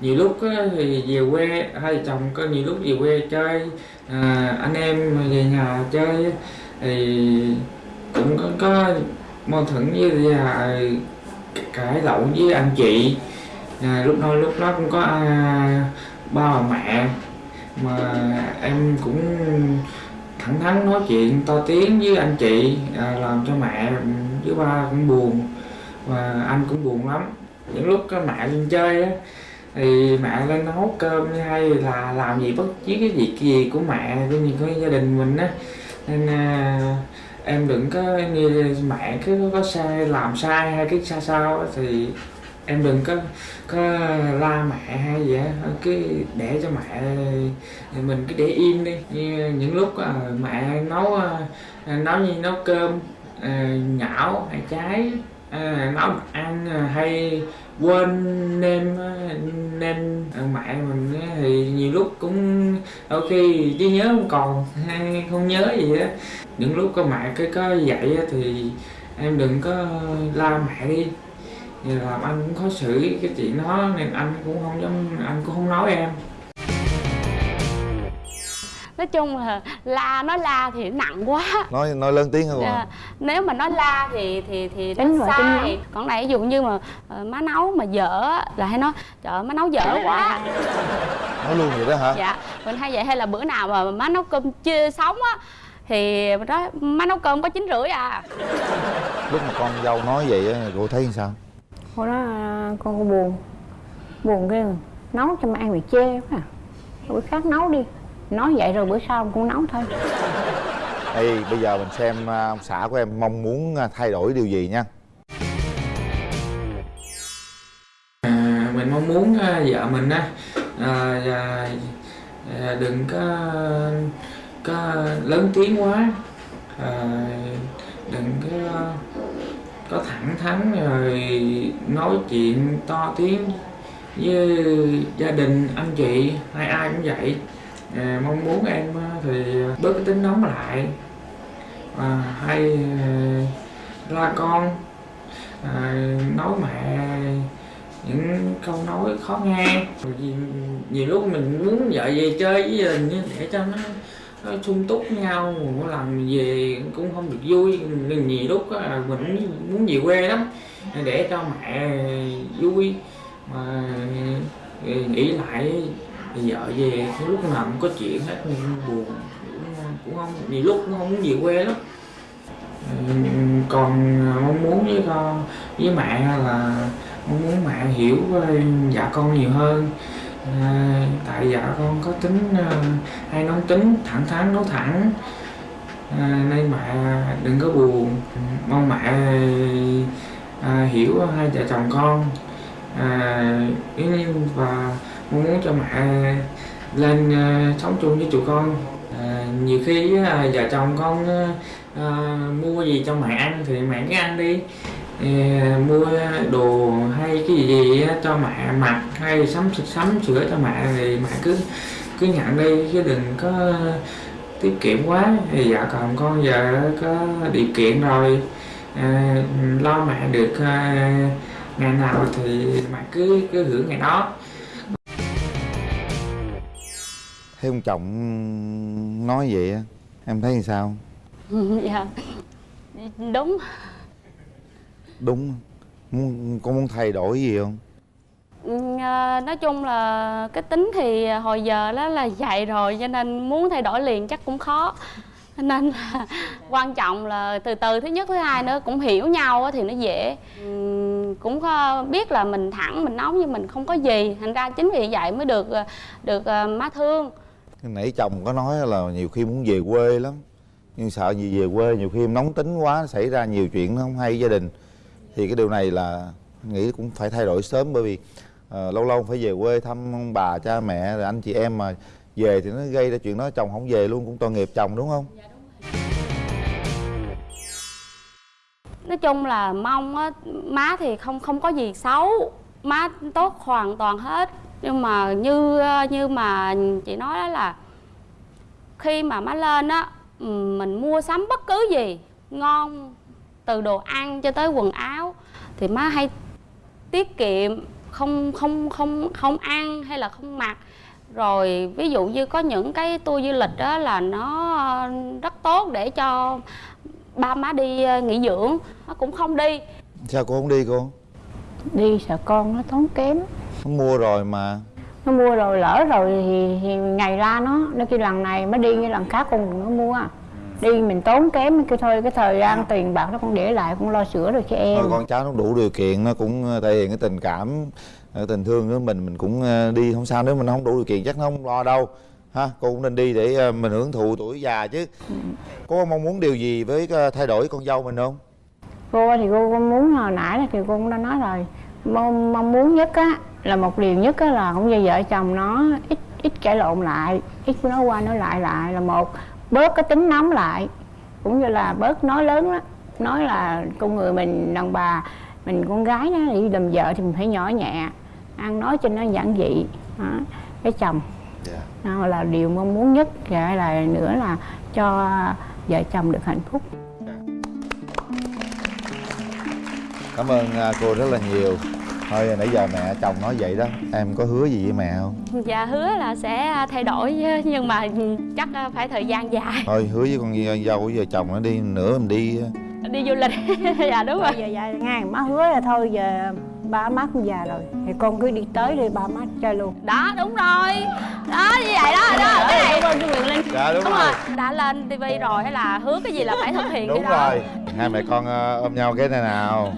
nhiều lúc thì về quê hai chồng có nhiều lúc về quê chơi à, anh em về nhà chơi thì cũng có, có mâu thuẫn với là cãi lộn với anh chị. À, lúc đó lúc đó cũng có à, ba và mẹ mà em cũng thẳng thắn nói chuyện to tiếng với anh chị à, làm cho mẹ chứ ba cũng buồn và anh cũng buồn lắm. Những lúc cái mẹ lên chơi á thì mẹ lên nấu cơm hay là làm gì bất cứ cái việc gì của mẹ của những cái gia đình mình á. Nên à, em đừng có như mẹ cứ có sai làm sai hay cái sao sao thì em đừng có có la mẹ hay gì á. Cứ để cho mẹ mình cứ để im đi. Như những lúc à, mẹ nấu à, nấu như nấu cơm à, nhão hay à, trái à, nấu ăn à, hay quên nêm nem à, nêm mẹ mình thì nhiều lúc cũng đôi khi trí nhớ không còn hay không nhớ gì á những lúc có mẹ cái có dạy thì em đừng có la mẹ đi. Vì làm anh cũng khó xử cái chuyện đó nên anh cũng không dám anh cũng không nói em nói chung là la nói la thì nặng quá. Nói nói lớn tiếng hơn Dạ. à. nếu mà nói la thì thì thì Tính nó sai. còn này ví dụ như mà ờ, má nấu mà dở là hay nói trời ơi, má nấu dở quá. Nói luôn vậy đó hả? Dạ. Mình hay vậy hay là bữa nào mà má nấu cơm chia sống á thì nói má nấu cơm có chín rưỡi à. Lúc mà con dâu nói vậy á cô thấy sao? Hồi đó à, con có buồn. Buồn cái nấu cho mà ăn bị chê quá à. Bữa khác nấu đi Nói vậy rồi bữa sau cũng nấu thôi. Ê, bây giờ mình xem à, ông xã của em mong muốn à, thay đổi điều gì nha. À, mình mong muốn à, vợ mình á à, à, à, đừng có có lớn tiếng quá. À, đừng có có thẳng thắn rồi nói chuyện to tiếng với gia đình anh chị hay ai cũng vậy à, mong muốn em ờ, thì bớt cái tính nóng lại. À, hay à, la con à, nói mẹ những câu nói khó nghe. Vì nhiều lúc mình muốn vợ về chơi với gia đình để cho nó nó sung túc nhau. Mỗi lần về cũng không được vui. Nhiều lúc mình muốn về quê lắm để cho mẹ vui. Mà nghĩ lại vợ về cái lúc nào cũng có chuyện hết nên buồn cũng không nhiều lúc cũng không muốn về quê lắm. Còn à, mong muốn với con với mẹ là mong muốn mẹ hiểu dạ con nhiều hơn. À, tại dạ con có tính à, hay nóng tính thẳng thắn nói thẳng. À, nên mẹ đừng có buồn. Mong mẹ à, hiểu hai vợ chồng con. À, và muốn cho mẹ à, lên à, sống chung với tụi con. À, nhiều khi à, vợ chồng con à, à, mua gì cho mẹ ăn thì mẹ cứ ăn đi. À, mua đồ hay cái gì, cho mẹ mặc hay sắm sắm sửa cho mẹ thì mẹ cứ cứ nhận đi chứ đừng có tiết kiệm quá. Thì vợ chồng con giờ có điều kiện rồi à, lo mẹ được à, ngày nào thì mẹ cứ cứ hưởng ngày đó. Thấy ông chồng nói vậy á em thấy sao? Dạ đúng. Đúng. Muốn con muốn thay đổi gì không? À, nói chung là cái tính thì hồi giờ đó là dạy rồi cho nên muốn thay đổi liền chắc cũng khó. Nên là quan trọng là từ từ thứ nhất thứ hai nữa cũng hiểu nhau thì nó dễ. Cũng có biết là mình thẳng mình nóng nhưng mình không có gì. Thành ra chính vì vậy mới được à, được à, má thương nãy chồng có nói là nhiều khi muốn về quê lắm. Nhưng sợ gì về quê nhiều khi em nóng tính quá xảy ra nhiều chuyện nó không hay gia đình. Thì cái điều này là nghĩ cũng phải thay đổi sớm bởi vì ờ, lâu lâu phải về quê thăm ông bà cha mẹ rồi anh chị em mà về thì nó gây ra chuyện đó. Chồng không về luôn cũng tội nghiệp chồng đúng không? Dạ, nói chung là mong á má thì không không có gì xấu. Má tốt hoàn toàn hết nhưng mà như như mà chị nói đó là khi mà má lên á mình mua sắm bất cứ gì ngon từ đồ ăn cho tới quần áo thì má hay tiết kiệm không không không không ăn hay là không mặc. Rồi ví dụ như có những cái tour du lịch đó là nó ờ, rất tốt để cho ba má đi ờ, nghỉ dưỡng nó cũng không đi. Sao cô không đi cô? Đi sợ con nó tốn kém nó mua rồi mà. Nó mua rồi lỡ rồi thì, thì ngày ra nó nó kêu lần này mới đi như lần khác con đừng có mua. Đi mình tốn kém cái thôi cái thời gian tiền bạc đó con để lại con lo sữa rồi cho em. Thôi con cháu nó đủ điều kiện nó cũng thể hiện cái tình cảm ờ, tình thương của mình mình cũng ờ, đi không sao nếu mình không đủ điều kiện chắc nó không lo đâu. Ha cô cũng nên đi để ờ, mình hưởng thụ tuổi già chứ. Cô có mong muốn điều gì với thay đổi con dâu mình không? Cô thì cô, cô muốn hồi nãy thì cô cũng đã nói rồi. Mong, mong muốn nhất á là một điều nhất á là cũng như vợ chồng nó ít ít cãi lộn lại ít nói qua nói lại lại là một bớt cái tính nóng lại. Cũng như là bớt nói lớn đó nói là con người mình đàn bà mình con gái đó đi làm vợ thì mình phải nhỏ nhẹ ăn nói cho nó giản dị đó. cái chồng. Đó là điều mong muốn nhất và là nữa là cho vợ chồng được hạnh phúc. Cảm ơn ờ, cô rất là nhiều thôi nãy giờ mẹ chồng nói vậy đó em có hứa gì với mẹ không? Dạ hứa là sẽ thay đổi nhưng mà chắc phải thời gian dài. Thôi hứa với con dâu với vợ chồng nó đi nữa mình đi đi du lịch. Dạ đúng rồi. Bây giờ dạ ngay má hứa là thôi giờ ba má cũng già rồi thì con cứ đi tới đi ba má chơi luôn. Đó đúng rồi. Đó như vậy đó đó cái này con Quyền Linh dạ đúng, đúng rồi. rồi. Đã lên tivi rồi hay là hứa cái gì là phải thực hiện đúng cái đó? rồi. Hai mẹ con ờ, ôm nhau cái này nào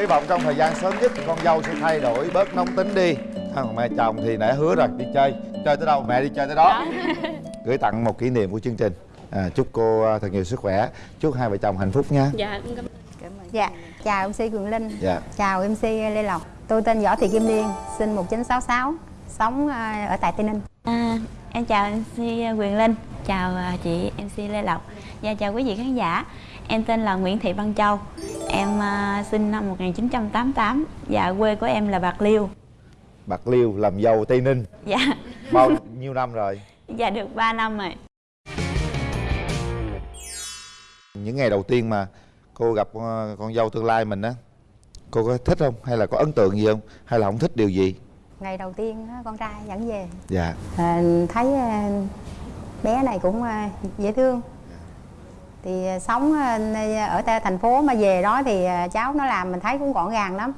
hy vọng trong thời gian sớm nhất con dâu sẽ thay đổi bớt nóng tính đi. Còn mẹ chồng thì nãy hứa rồi đi chơi. Chơi tới đâu mẹ đi chơi tới đó. Gửi tặng một kỷ niệm của chương trình. À, chúc cô ờ, thật nhiều sức khỏe. Chúc hai vợ chồng hạnh phúc nha. Dạ cảm Dạ, chào MC Quyền Linh. Dạ. Chào MC Lê Lộc. Tôi tên Võ Thị Kim Liên Sinh 1966 Sống à, ở tại Tây Ninh. À, em chào MC Quyền Linh, chào à, chị MC Lê Lộc. Và chào quý vị khán giả. Em tên là Nguyễn Thị Văn Châu. Em à, sinh năm 1988 và quê của em là Bạc Liêu. bạc liêu làm dâu tây ninh. Dạ, bao nhiêu năm rồi? Dạ được 3 năm rồi. những ngày đầu tiên mà cô gặp ờ, con dâu tương lai mình á cô có thích không? Hay là có ấn tượng gì không? Hay là không thích điều gì? Ngày đầu tiên con trai dẫn về. Dạ. À, Thấy à, bé này cũng à, dễ thương Thì à, sống à, ở thành phố mà về đó thì à, cháu nó làm mình thấy cũng gọn gàng lắm.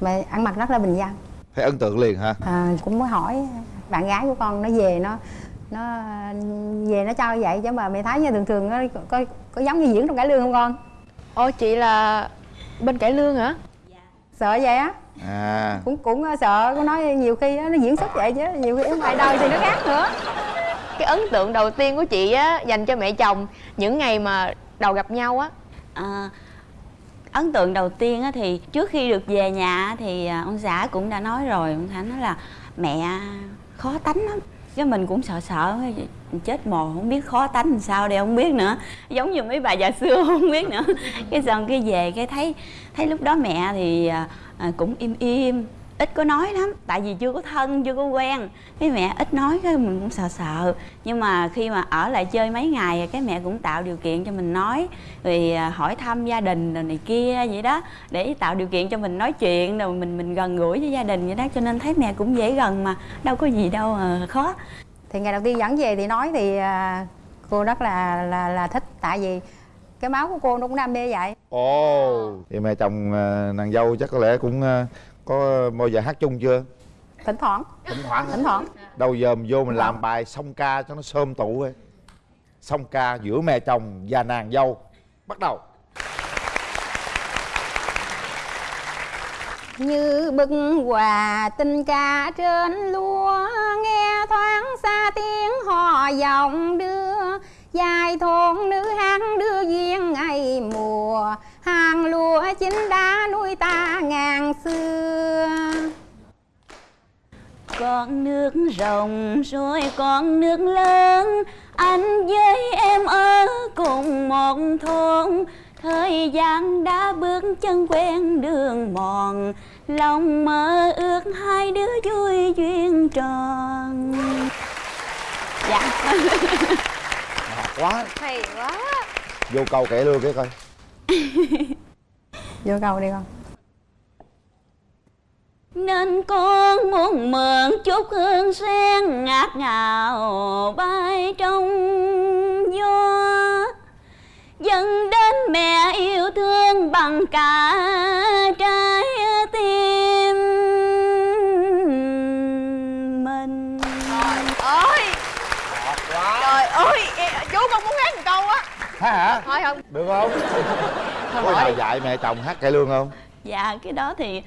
Mà ăn mặc rất là bình dân. Thấy ấn tượng liền ha à, Cũng mới hỏi bạn gái của con nó về nó nó về nó cho vậy chứ mà mày thấy như thường thường nó có, có giống như diễn trong cải lương không con? Ồ chị là bên cải lương hả? sợ vậy á? À. Cũng cũng sợ con nói nhiều khi á, nó diễn xuất vậy chứ nhiều khi ở ngoài đời thì nó khác nữa cái ấn tượng đầu tiên của chị á dành cho mẹ chồng những ngày mà đầu gặp nhau á? À, ấn tượng đầu tiên á thì trước khi được về nhà thì ờ, ông xã cũng đã nói rồi, ông xã nói là mẹ khó tánh lắm. Cái mình cũng sợ sợ chết mồ không biết khó tánh làm sao đây không biết nữa. Giống như mấy bà già xưa không biết nữa. Cái xong cái về cái thấy thấy lúc đó mẹ thì à, cũng im im ít có nói lắm tại vì chưa có thân chưa có quen. Cái mẹ ít nói cái mình cũng sợ sợ. Nhưng mà khi mà ở lại chơi mấy ngày cái mẹ cũng tạo điều kiện cho mình nói rồi à, hỏi thăm gia đình rồi này kia vậy đó để tạo điều kiện cho mình nói chuyện rồi mình mình gần gũi với gia đình vậy đó. Cho nên thấy mẹ cũng dễ gần mà đâu có gì đâu mà khó. Thì ngày đầu tiên dẫn về thì nói thì à, cô rất là là là thích tại vì cái máu của cô nó cũng đam mê vậy. Ồ. Thì mẹ chồng ờ, nàng dâu chắc có lẽ cũng có bao giờ hát chung chưa? Thỉnh thoảng. Thỉnh thoảng thỉnh thoảng. Đâu giờ mình vô mình làm bài song ca cho nó sơm tụ ấy. Song ca giữa mẹ chồng và nàng dâu. Bắt đầu. Như bức hòa tình ca trên lúa nghe thoáng xa tiếng hò giọng đưa. Dài thôn nữ hát đưa duyên ngày mùa hàng lúa chính đã nuôi ta ngàn xưa. Con nước rồng rồi con nước lớn anh với em ở cùng một thôn. Thời gian đã bước chân quen đường mòn lòng mơ ước hai đứa vui duyên tròn. Dạ. Quá. Hay quá. Vô câu kể luôn cái coi vô câu đi con. Nên con muốn mượn chút hương sen ngát ngào bay trong gió. Dâng đến mẹ yêu thương bằng cả hả thôi không. Được không? Có nào dạy mẹ chồng hát cải lương không? Dạ cái đó thì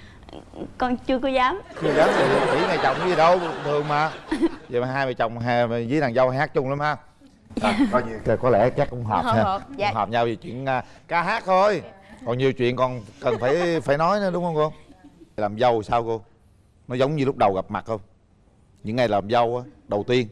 con chưa có dám. Chưa dám thì chỉ mẹ chồng gì đâu thường mà. Vậy mà hai mẹ chồng hai với nàng dâu hát chung lắm ha. À, coi như có lẽ chắc cũng hợp ha. hợp, dạ. Hợp nhau về chuyện à, ca hát thôi. Còn nhiều chuyện còn cần phải phải nói nữa đúng không cô? Làm dâu sao cô? Nó giống như lúc đầu gặp mặt không? Những ngày làm dâu á đầu tiên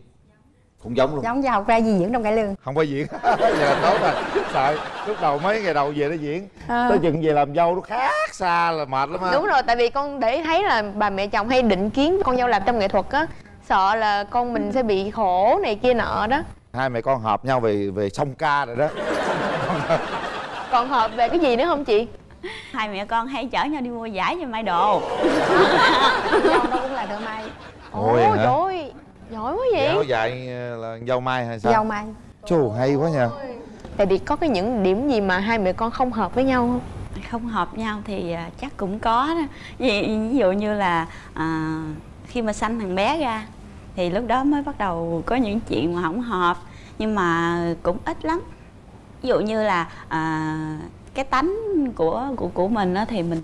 cũng giống luôn. Giống như học ra gì diễn trong cải lương. Không phải diễn. Vậy là tốt rồi. Sợ lúc đầu mấy ngày đầu về nó diễn. À. tới chừng về làm dâu nó khác xa là mệt lắm ha đúng rồi tại vì con để thấy là bà mẹ chồng hay định kiến con dâu làm trong nghệ thuật á. Sợ là con mình sẽ bị khổ này kia nọ đó. Hai mẹ con hợp nhau về về song ca rồi đó. Còn hợp về cái gì nữa không chị? Hai mẹ con hay chở nhau đi mua giải cho may đồ. Dâu nó cũng là thợ may. Ôi, ôi trời ơi giỏi quá vậy. Giáo dạy ờ, là dâu mai hay sao? Dâu may. Chú hay quá nha. Tại vì có cái những điểm gì mà hai mẹ con không hợp với nhau không? Không hợp nhau thì à, chắc cũng có đó. Ví, ví dụ như là à, khi mà sanh thằng bé ra thì lúc đó mới bắt đầu có những chuyện mà không hợp nhưng mà cũng ít lắm. Ví dụ như là à, cái tánh của của của mình á thì mình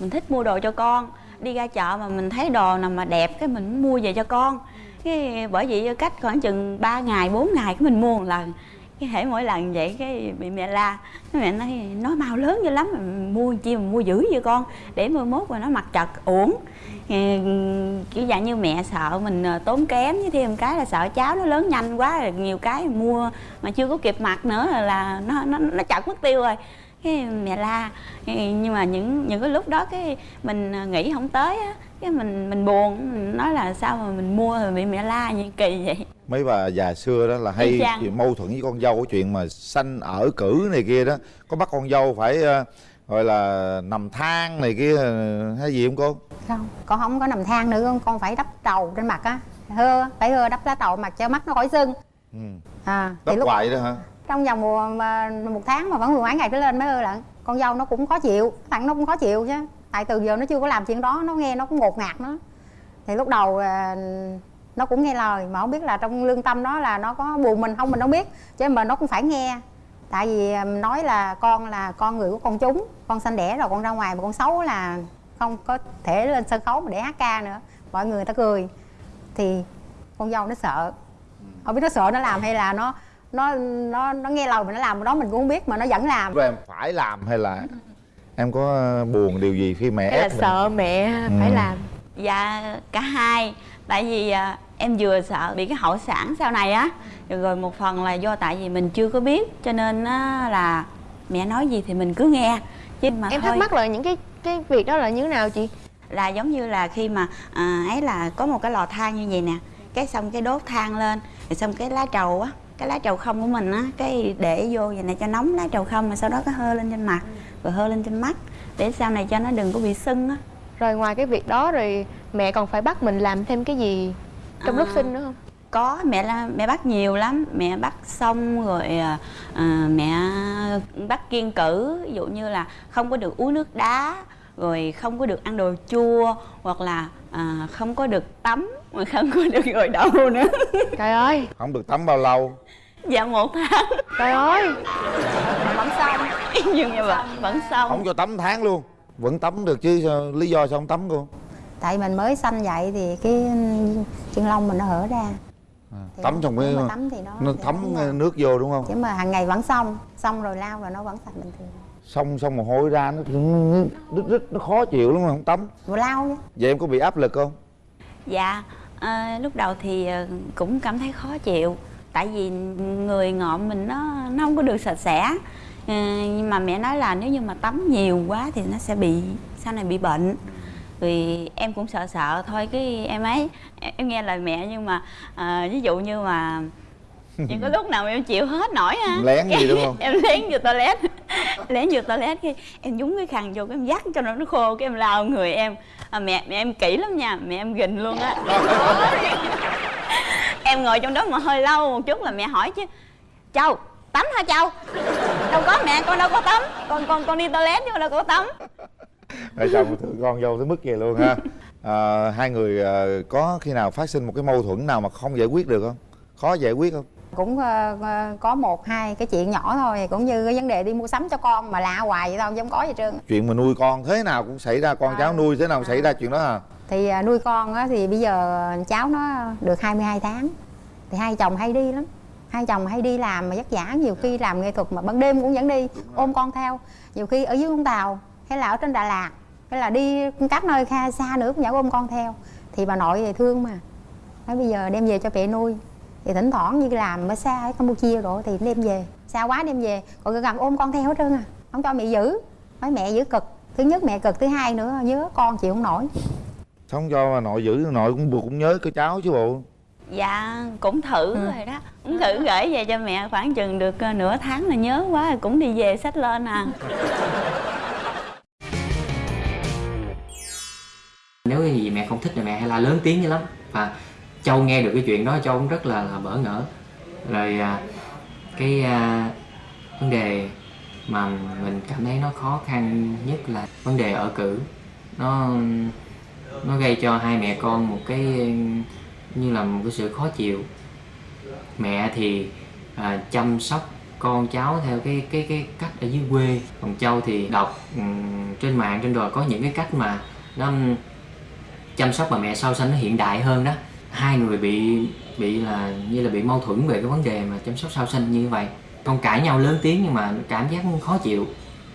mình thích mua đồ cho con. Đi ra chợ mà mình thấy đồ nào mà đẹp cái mình mua về cho con cái bởi vậy cách khoảng chừng 3 ngày 4 ngày cái mình mua một lần. Cái hễ mỗi lần vậy cái bị mẹ la. Cái mẹ nói nói mau lớn dữ lắm mua chi mà mua dữ vậy con? Để mua mốt mà nó mặt chật uổng. Kiểu dạng như mẹ sợ mình ờ, tốn kém với thêm cái là sợ cháu nó lớn nhanh quá rồi nhiều cái mua mà chưa có kịp mặt nữa là, nó nó nó chật mất tiêu rồi. Cái mẹ la. Nhưng mà những những cái lúc đó cái mình ờ, nghĩ không tới á cái mình mình buồn mình nói là sao mà mình mua rồi bị mẹ la như kỳ vậy. Mấy bà già xưa đó là hay chuyện mâu thuẫn với con dâu cái chuyện mà sanh ở cử này kia đó. Có bắt con dâu phải ờ, gọi là nằm thang này kia ờ, hay gì không cô? Không con không có nằm than nữa con con phải đắp trầu trên mặt á. Hơ phải hơ đắp lá trầu mặt cho mắt nó khỏi sưng. Ừ. à đắp lúc hoài đó hả? Trong vòng mùa mà, một tháng mà vẫn mười mấy ngày trở lên mới hơ lận con dâu nó cũng khó chịu thằng nó cũng khó chịu chứ tại từ giờ nó chưa có làm chuyện đó nó nghe nó cũng ngột ngạt nó thì lúc đầu à, nó cũng nghe lời mà không biết là trong lương tâm nó là nó có buồn mình không mình không biết. Chứ mà nó cũng phải nghe. Tại vì à, nói là con là con người của con chúng con sanh đẻ rồi con ra ngoài mà con xấu là không có thể lên sân khấu mà để hát ca nữa. Mọi người ta cười. Thì con dâu nó sợ. Không biết nó sợ nó làm hay là nó nó nó nó nghe lời mà nó làm đó mình cũng không biết mà nó vẫn làm. Rồi em phải làm hay là em có ờ, buồn điều gì khi mẹ hay là ép mình? sợ mẹ phải Ừ. làm. Dạ cả hai. Tại vì à, em vừa sợ bị cái hậu sản sau này á. Rồi, rồi một phần là do tại vì mình chưa có biết Cho nên á, là mẹ nói gì thì mình cứ nghe. Chứ mà em thôi. thắc mắc là những cái cái việc đó là như thế nào chị? Là giống như là khi mà à, ấy là có một cái lò than như vậy nè. Cái xong cái đốt than lên rồi xong cái lá trầu á cái lá trầu không của mình á cái để vô vậy này cho nóng lá trầu không rồi sau đó cái hơ lên trên mặt rồi hơ lên trên mắt. Để sau này cho nó đừng có bị sưng á. Rồi ngoài cái việc đó rồi mẹ còn phải bắt mình làm thêm cái gì trong lúc À. sinh nữa không? có mẹ là mẹ bắt nhiều lắm. Mẹ bắt xong rồi à, à, mẹ bắt kiêng cử. Ví dụ như là không có được uống nước đá rồi không có được ăn đồ chua hoặc là à, không có được tắm mà không có được gội đầu nữa. Trời ơi. Không được tắm bao lâu dạ một tháng. Trời ơi. Vẫn xong. Nhưng mà vẫn, vẫn xong. Không cho tắm tháng luôn. Vẫn tắm được chứ sao, lý do sao không tắm cô? Tại mình mới sanh vậy thì cái chân lông mình nó hở ra. Thì tắm trong cái mà tắm thì nó nó thấm nó nước vô đúng không? Chứ mà hàng ngày vẫn xong. Xong rồi lau rồi nó vẫn sạch bình thường. Xong xong mồ hôi ra nó rít rít nó khó chịu lắm mà không tắm. Rồi lau chứ. Vậy em có bị áp lực không? Dạ à, lúc đầu thì ờ, cũng cảm thấy khó chịu tại vì người ngộm mình nó nó không có được sạch sẽ. Ờ, nhưng mà mẹ nói là nếu như mà tắm nhiều quá thì nó sẽ bị sau này bị bệnh. Vì em cũng sợ sợ thôi cái em ấy em, em nghe lời mẹ nhưng mà à, ví dụ như mà những cái lúc nào em chịu hết nổi ha Lén gì cái đúng không? em lén vô toilet lén vô toilet cái em nhúng cái khăn vô cái em dắt cho nó nó khô cái em lao người em. À, mẹ mẹ em kỹ lắm nha mẹ em gình luôn á em ngồi trong đó mà hơi lâu một chút là mẹ hỏi chứ châu tắm hả châu? Đâu có mẹ con đâu có tắm. Con con con đi toilet chứ đâu có tắm. Mẹ chồng thương con dâu tới mức vậy luôn ha. À, hai người à, có khi nào phát sinh một cái mâu thuẫn nào mà không giải quyết được không? Khó giải quyết không? Cũng ờ, ờ, có một hai cái chuyện nhỏ thôi cũng như cái vấn đề đi mua sắm cho con mà lạ hoài vậy đâu không có gì trơn. Chuyện mà nuôi con thế nào cũng xảy ra con cháu nuôi thế nào cũng xảy ra chuyện đó à thì à, nuôi con á, thì bây giờ cháu nó được 22 tháng. Thì hai chồng hay đi lắm. Hai chồng hay đi làm mà vất vả nhiều khi làm nghệ thuật mà ban đêm cũng vẫn đi ôm con theo. Nhiều khi ở dưới vũng tàu hay là ở trên đà lạt hay là đi các nơi kha xa nữa cũng vẫn ôm con theo. Thì bà nội thì thương mà. Nói bây giờ đem về cho mẹ nuôi. Thì thỉnh thoảng như làm ở xa ở campuchia rồi thì đem về. Xa quá đem về. Còn gần ôm con theo hết trơn à. Không cho mẹ giữ. Nói mẹ giữ cực. Thứ nhất mẹ cực thứ hai nữa nhớ con chịu không nổi không cho mà nội giữ nội cũng buộc cũng nhớ cái cháu chứ bộ. Dạ cũng thử Ừ. rồi đó. Cũng thử gửi về cho mẹ khoảng chừng được ờ, nửa tháng là nhớ quá rồi cũng đi về sách lên à. Nếu cái gì mẹ không thích thì mẹ hay la lớn tiếng dữ lắm. Và châu nghe được cái chuyện đó châu cũng rất là, là bỡ ngỡ. Rồi à, cái à, vấn đề mà mình cảm thấy nó khó khăn nhất là vấn đề ở cử. Nó nó gây cho hai mẹ con một cái như là một cái sự khó chịu. Mẹ thì à, chăm sóc con cháu theo cái cái cái cách ở dưới quê. Còn châu thì đọc um, trên mạng trên đồi có những cái cách mà nó chăm sóc bà mẹ sau sinh nó hiện đại hơn đó. Hai người bị bị là như là bị mâu thuẫn về cái vấn đề mà chăm sóc sau sinh như vậy. Không cãi nhau lớn tiếng nhưng mà cảm giác khó chịu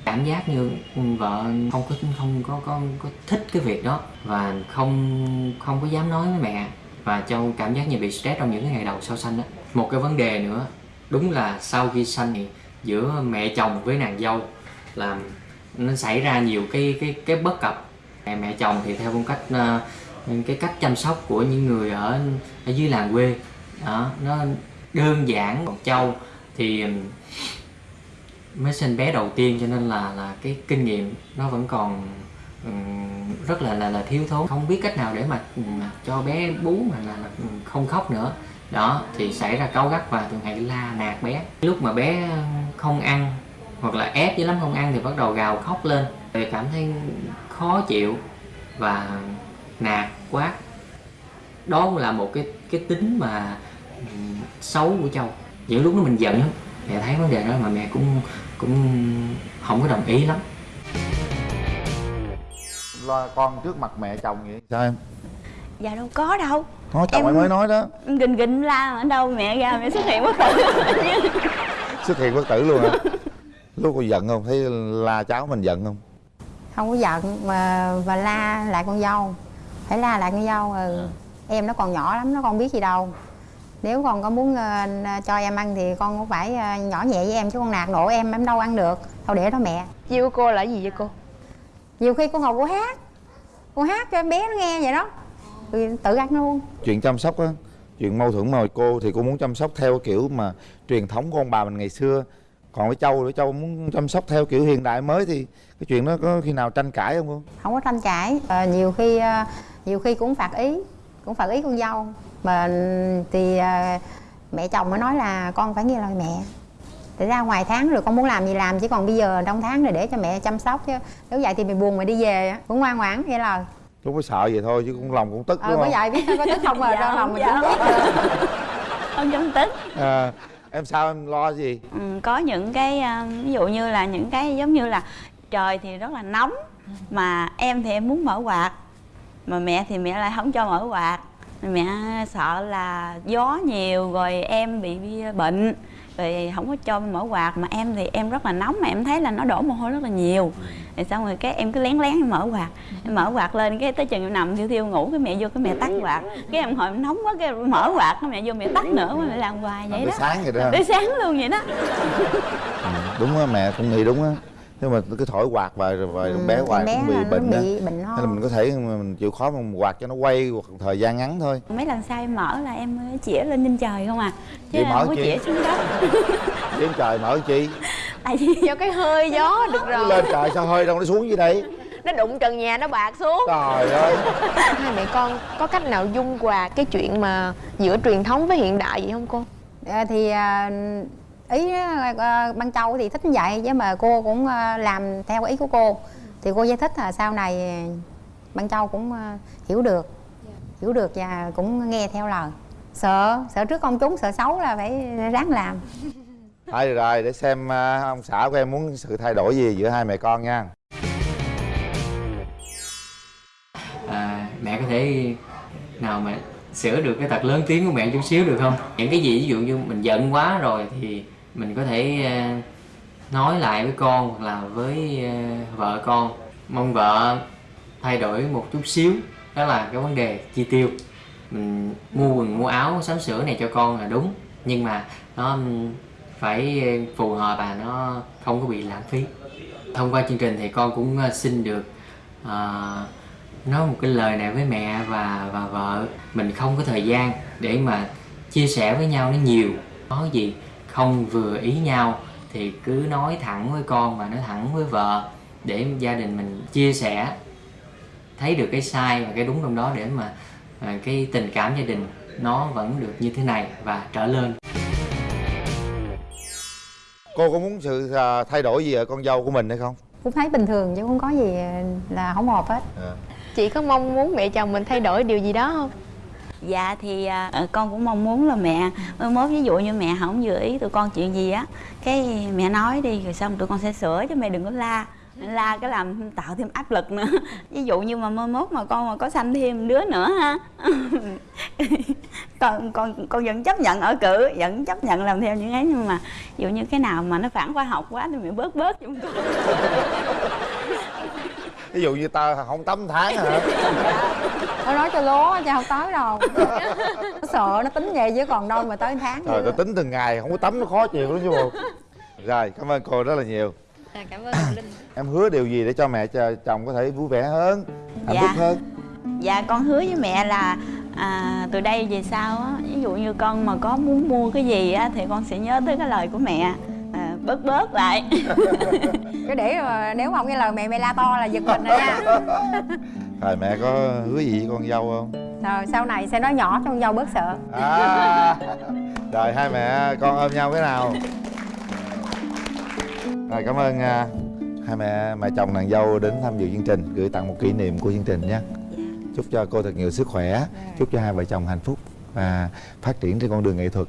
cảm giác như vợ không có không có có, có thích cái việc đó và không không có dám nói với mẹ. Và châu cảm giác như bị stress trong những cái ngày đầu sau sanh đó một cái vấn đề nữa đúng là sau khi sanh thì giữa mẹ chồng với nàng dâu là nó xảy ra nhiều cái cái cái bất cập. Mẹ mẹ chồng thì theo phong cách ờ, cái cách chăm sóc của những người ở ở dưới làng quê. Đó nó đơn giản. Còn châu thì mới sinh bé đầu tiên cho nên là là cái kinh nghiệm nó vẫn còn um, rất là là là thiếu thốn. Không biết cách nào để mà, ừ, mà cho bé bú mà là, là không khóc nữa. Đó thì xảy ra cáu gắt và thường hay la nạt bé. Lúc mà bé không ăn hoặc là ép dữ lắm không ăn thì bắt đầu gào khóc lên. Thì cảm thấy khó chịu và nạt quát đó cũng là một cái cái tính mà ừ, xấu của châu. Những lúc đó mình giận lắm. Mẹ thấy vấn đề đó mà mẹ cũng cũng không có đồng ý lắm. Lo con trước mặt mẹ chồng vậy? Sao em? Dạ đâu có đâu. Nói chồng Em- em mới nói đó. gình gình la mà ở đâu mẹ ra mẹ xuất hiện bất tử. Xuất hiện bất tử luôn hả? Lúc có giận không? Thấy la cháu mình giận không? Không có giận mà và la lại con dâu. Phải la lại con dâu ừ. em nó còn nhỏ lắm nó còn biết gì đâu nếu con có muốn ờ, cho em ăn thì con cũng phải ờ, nhỏ nhẹ với em chứ con nạt nộ em em đâu ăn được thôi để đó mẹ. Chiêu cô là gì vậy cô? Nhiều khi con ngồi cô hát cô hát cho em bé nó nghe vậy đó. Rồi tự ăn luôn. Chuyện chăm sóc á chuyện mâu thuẫn mà cô thì cô muốn chăm sóc theo kiểu mà truyền thống của ông bà mình ngày xưa. Còn với châu với châu muốn chăm sóc theo kiểu hiện đại mới thì cái chuyện đó có khi nào tranh cãi không cô? Không có tranh cãi. Ờ, nhiều khi nhiều khi cũng phạt ý cũng phạt ý con dâu mà thì ờ, mẹ chồng mới nói là con phải nghe lời mẹ. Để ra ngoài tháng rồi con muốn làm gì làm chứ còn bây giờ trong tháng rồi để cho mẹ chăm sóc chứ. Nếu vậy thì mày buồn mày đi về á, cũng ngoan ngoãn nghe lời. Lúc có sợ vậy thôi chứ cũng lòng cũng tức ờ đúng không? vậy biết có tức không rồi Dạ, trong lòng mình dạ. cũng biết không dám tức. À, em sao em lo gì? Ừ, có những cái ờ, ví dụ như là những cái giống như là trời thì rất là nóng mà em thì em muốn mở quạt mà mẹ thì mẹ lại không cho mở quạt mẹ sợ là gió nhiều rồi em bị, bệnh rồi không có cho mở quạt. Mà em thì em rất là nóng mà em thấy là nó đổ mồ hôi rất là nhiều. Rồi xong rồi cái em cứ lén lén em mở quạt. Em mở quạt lên cái tới chừng em nằm thiêu thiêu ngủ cái mẹ vô cái mẹ tắt quạt. Cái em hồi nóng quá cái mở quạt cái mẹ vô mẹ tắt nữa mẹ làm hoài vậy đó. sáng vậy đó. Tới sáng luôn vậy đó. Ừ, đúng á mẹ cũng nghĩ đúng á nhưng mà cứ thổi quạt và và Ừ, bé hoài bé cũng bị bệnh á bị bệnh hay là mình có thể mình chịu khó mà mình quạt cho nó quay một thời gian ngắn thôi. Mấy lần sau em mở là em chĩa lên trên trời không à. Chứ em mở không có chĩa xuống đất. Lên trời mở chi? Tại vì do cái hơi gió được rồi. Lên trời sao hơi đâu nó xuống dưới đây? Nó đụng trần nhà nó bạc xuống. Trời ơi. Hai mẹ con có cách nào dung hòa cái chuyện mà giữa truyền thống với hiện đại vậy không cô? Ờ, thì à, ý ờ, ban châu thì thích như vậy chứ mà cô cũng ờ, làm theo ý của cô. Thì cô giải thích là sau này ban châu cũng ờ, hiểu được. Hiểu được và cũng nghe theo lời. Sợ sợ trước công chúng sợ xấu là phải ráng làm. Thôi được rồi để xem ông xã của em muốn sự thay đổi gì giữa hai mẹ con nha. À, mẹ có thể nào mà sửa được cái tật lớn tiếng của mẹ chút xíu được không? Những cái gì ví dụ như mình giận quá rồi thì mình có thể ờ, nói lại với con hoặc là với ờ, vợ con. Mong vợ thay đổi một chút xíu đó là cái vấn đề chi tiêu. Mình mua quần mua áo sắm sửa này cho con là đúng nhưng mà nó phải phù hợp và nó không có bị lãng phí. Thông qua chương trình thì con cũng ờ, xin được uh, nói một cái lời này với mẹ và và vợ. Mình không có thời gian để mà chia sẻ với nhau nó nhiều. Nói gì không vừa ý nhau thì cứ nói thẳng với con và nói thẳng với vợ để gia đình mình chia sẻ thấy được cái sai và cái đúng trong đó để mà à, cái tình cảm gia đình nó vẫn được như thế này và trở lên Cô có muốn sự à, thay đổi gì ở con dâu của mình hay không? cũng thấy bình thường chứ không có gì là không hợp hết À. chị có mong muốn mẹ chồng mình thay đổi điều gì đó không Dạ thì à, ờ, con cũng mong muốn là mẹ mai mốt ví dụ như mẹ không vừa ý tụi con chuyện gì á cái mẹ nói đi rồi xong tụi con sẽ sửa chứ mẹ đừng có la. La cái làm tạo thêm áp lực nữa. Ví dụ như mà mai mốt mà con mà có sanh thêm đứa nữa ha. Con con con vẫn chấp nhận ở cử vẫn chấp nhận làm theo những ấy nhưng mà ví dụ như cái nào mà nó phản khoa học quá thì mẹ bớt bớt giùm con Ví dụ như ta không tắm tháng hả? Nó nói cho lố chứ không tới đâu. Nó sợ nó tính vậy chứ còn đâu mà tới tháng Trời ta tính từng ngày không có tắm nó khó chịu lắm chứ bộ. Rồi cảm ơn cô rất là nhiều. Cảm ơn linh. Em hứa điều gì để cho mẹ cho chồng có thể vui vẻ hơn Hạnh Dạ. phúc hơn? Dạ con hứa với mẹ là à, từ đây về sau á ví dụ như con mà có muốn mua cái gì á thì con sẽ nhớ tới cái lời của mẹ. À, bớt bớt lại. Cái để mà nếu mà không nghe lời mẹ mẹ la to là giật mình rồi nha Rồi mẹ có hứa gì với con dâu không? rồi sau này sẽ nói nhỏ cho con dâu bớt sợ. À, rồi hai mẹ con ôm nhau cái nào. Rồi cảm ơn à, hai mẹ mẹ chồng nàng dâu đến tham dự chương trình Gửi tặng một kỷ niệm của chương trình nhé. Chúc cho cô thật nhiều sức khỏe Chúc cho hai vợ chồng hạnh phúc Và phát triển trên con đường nghệ thuật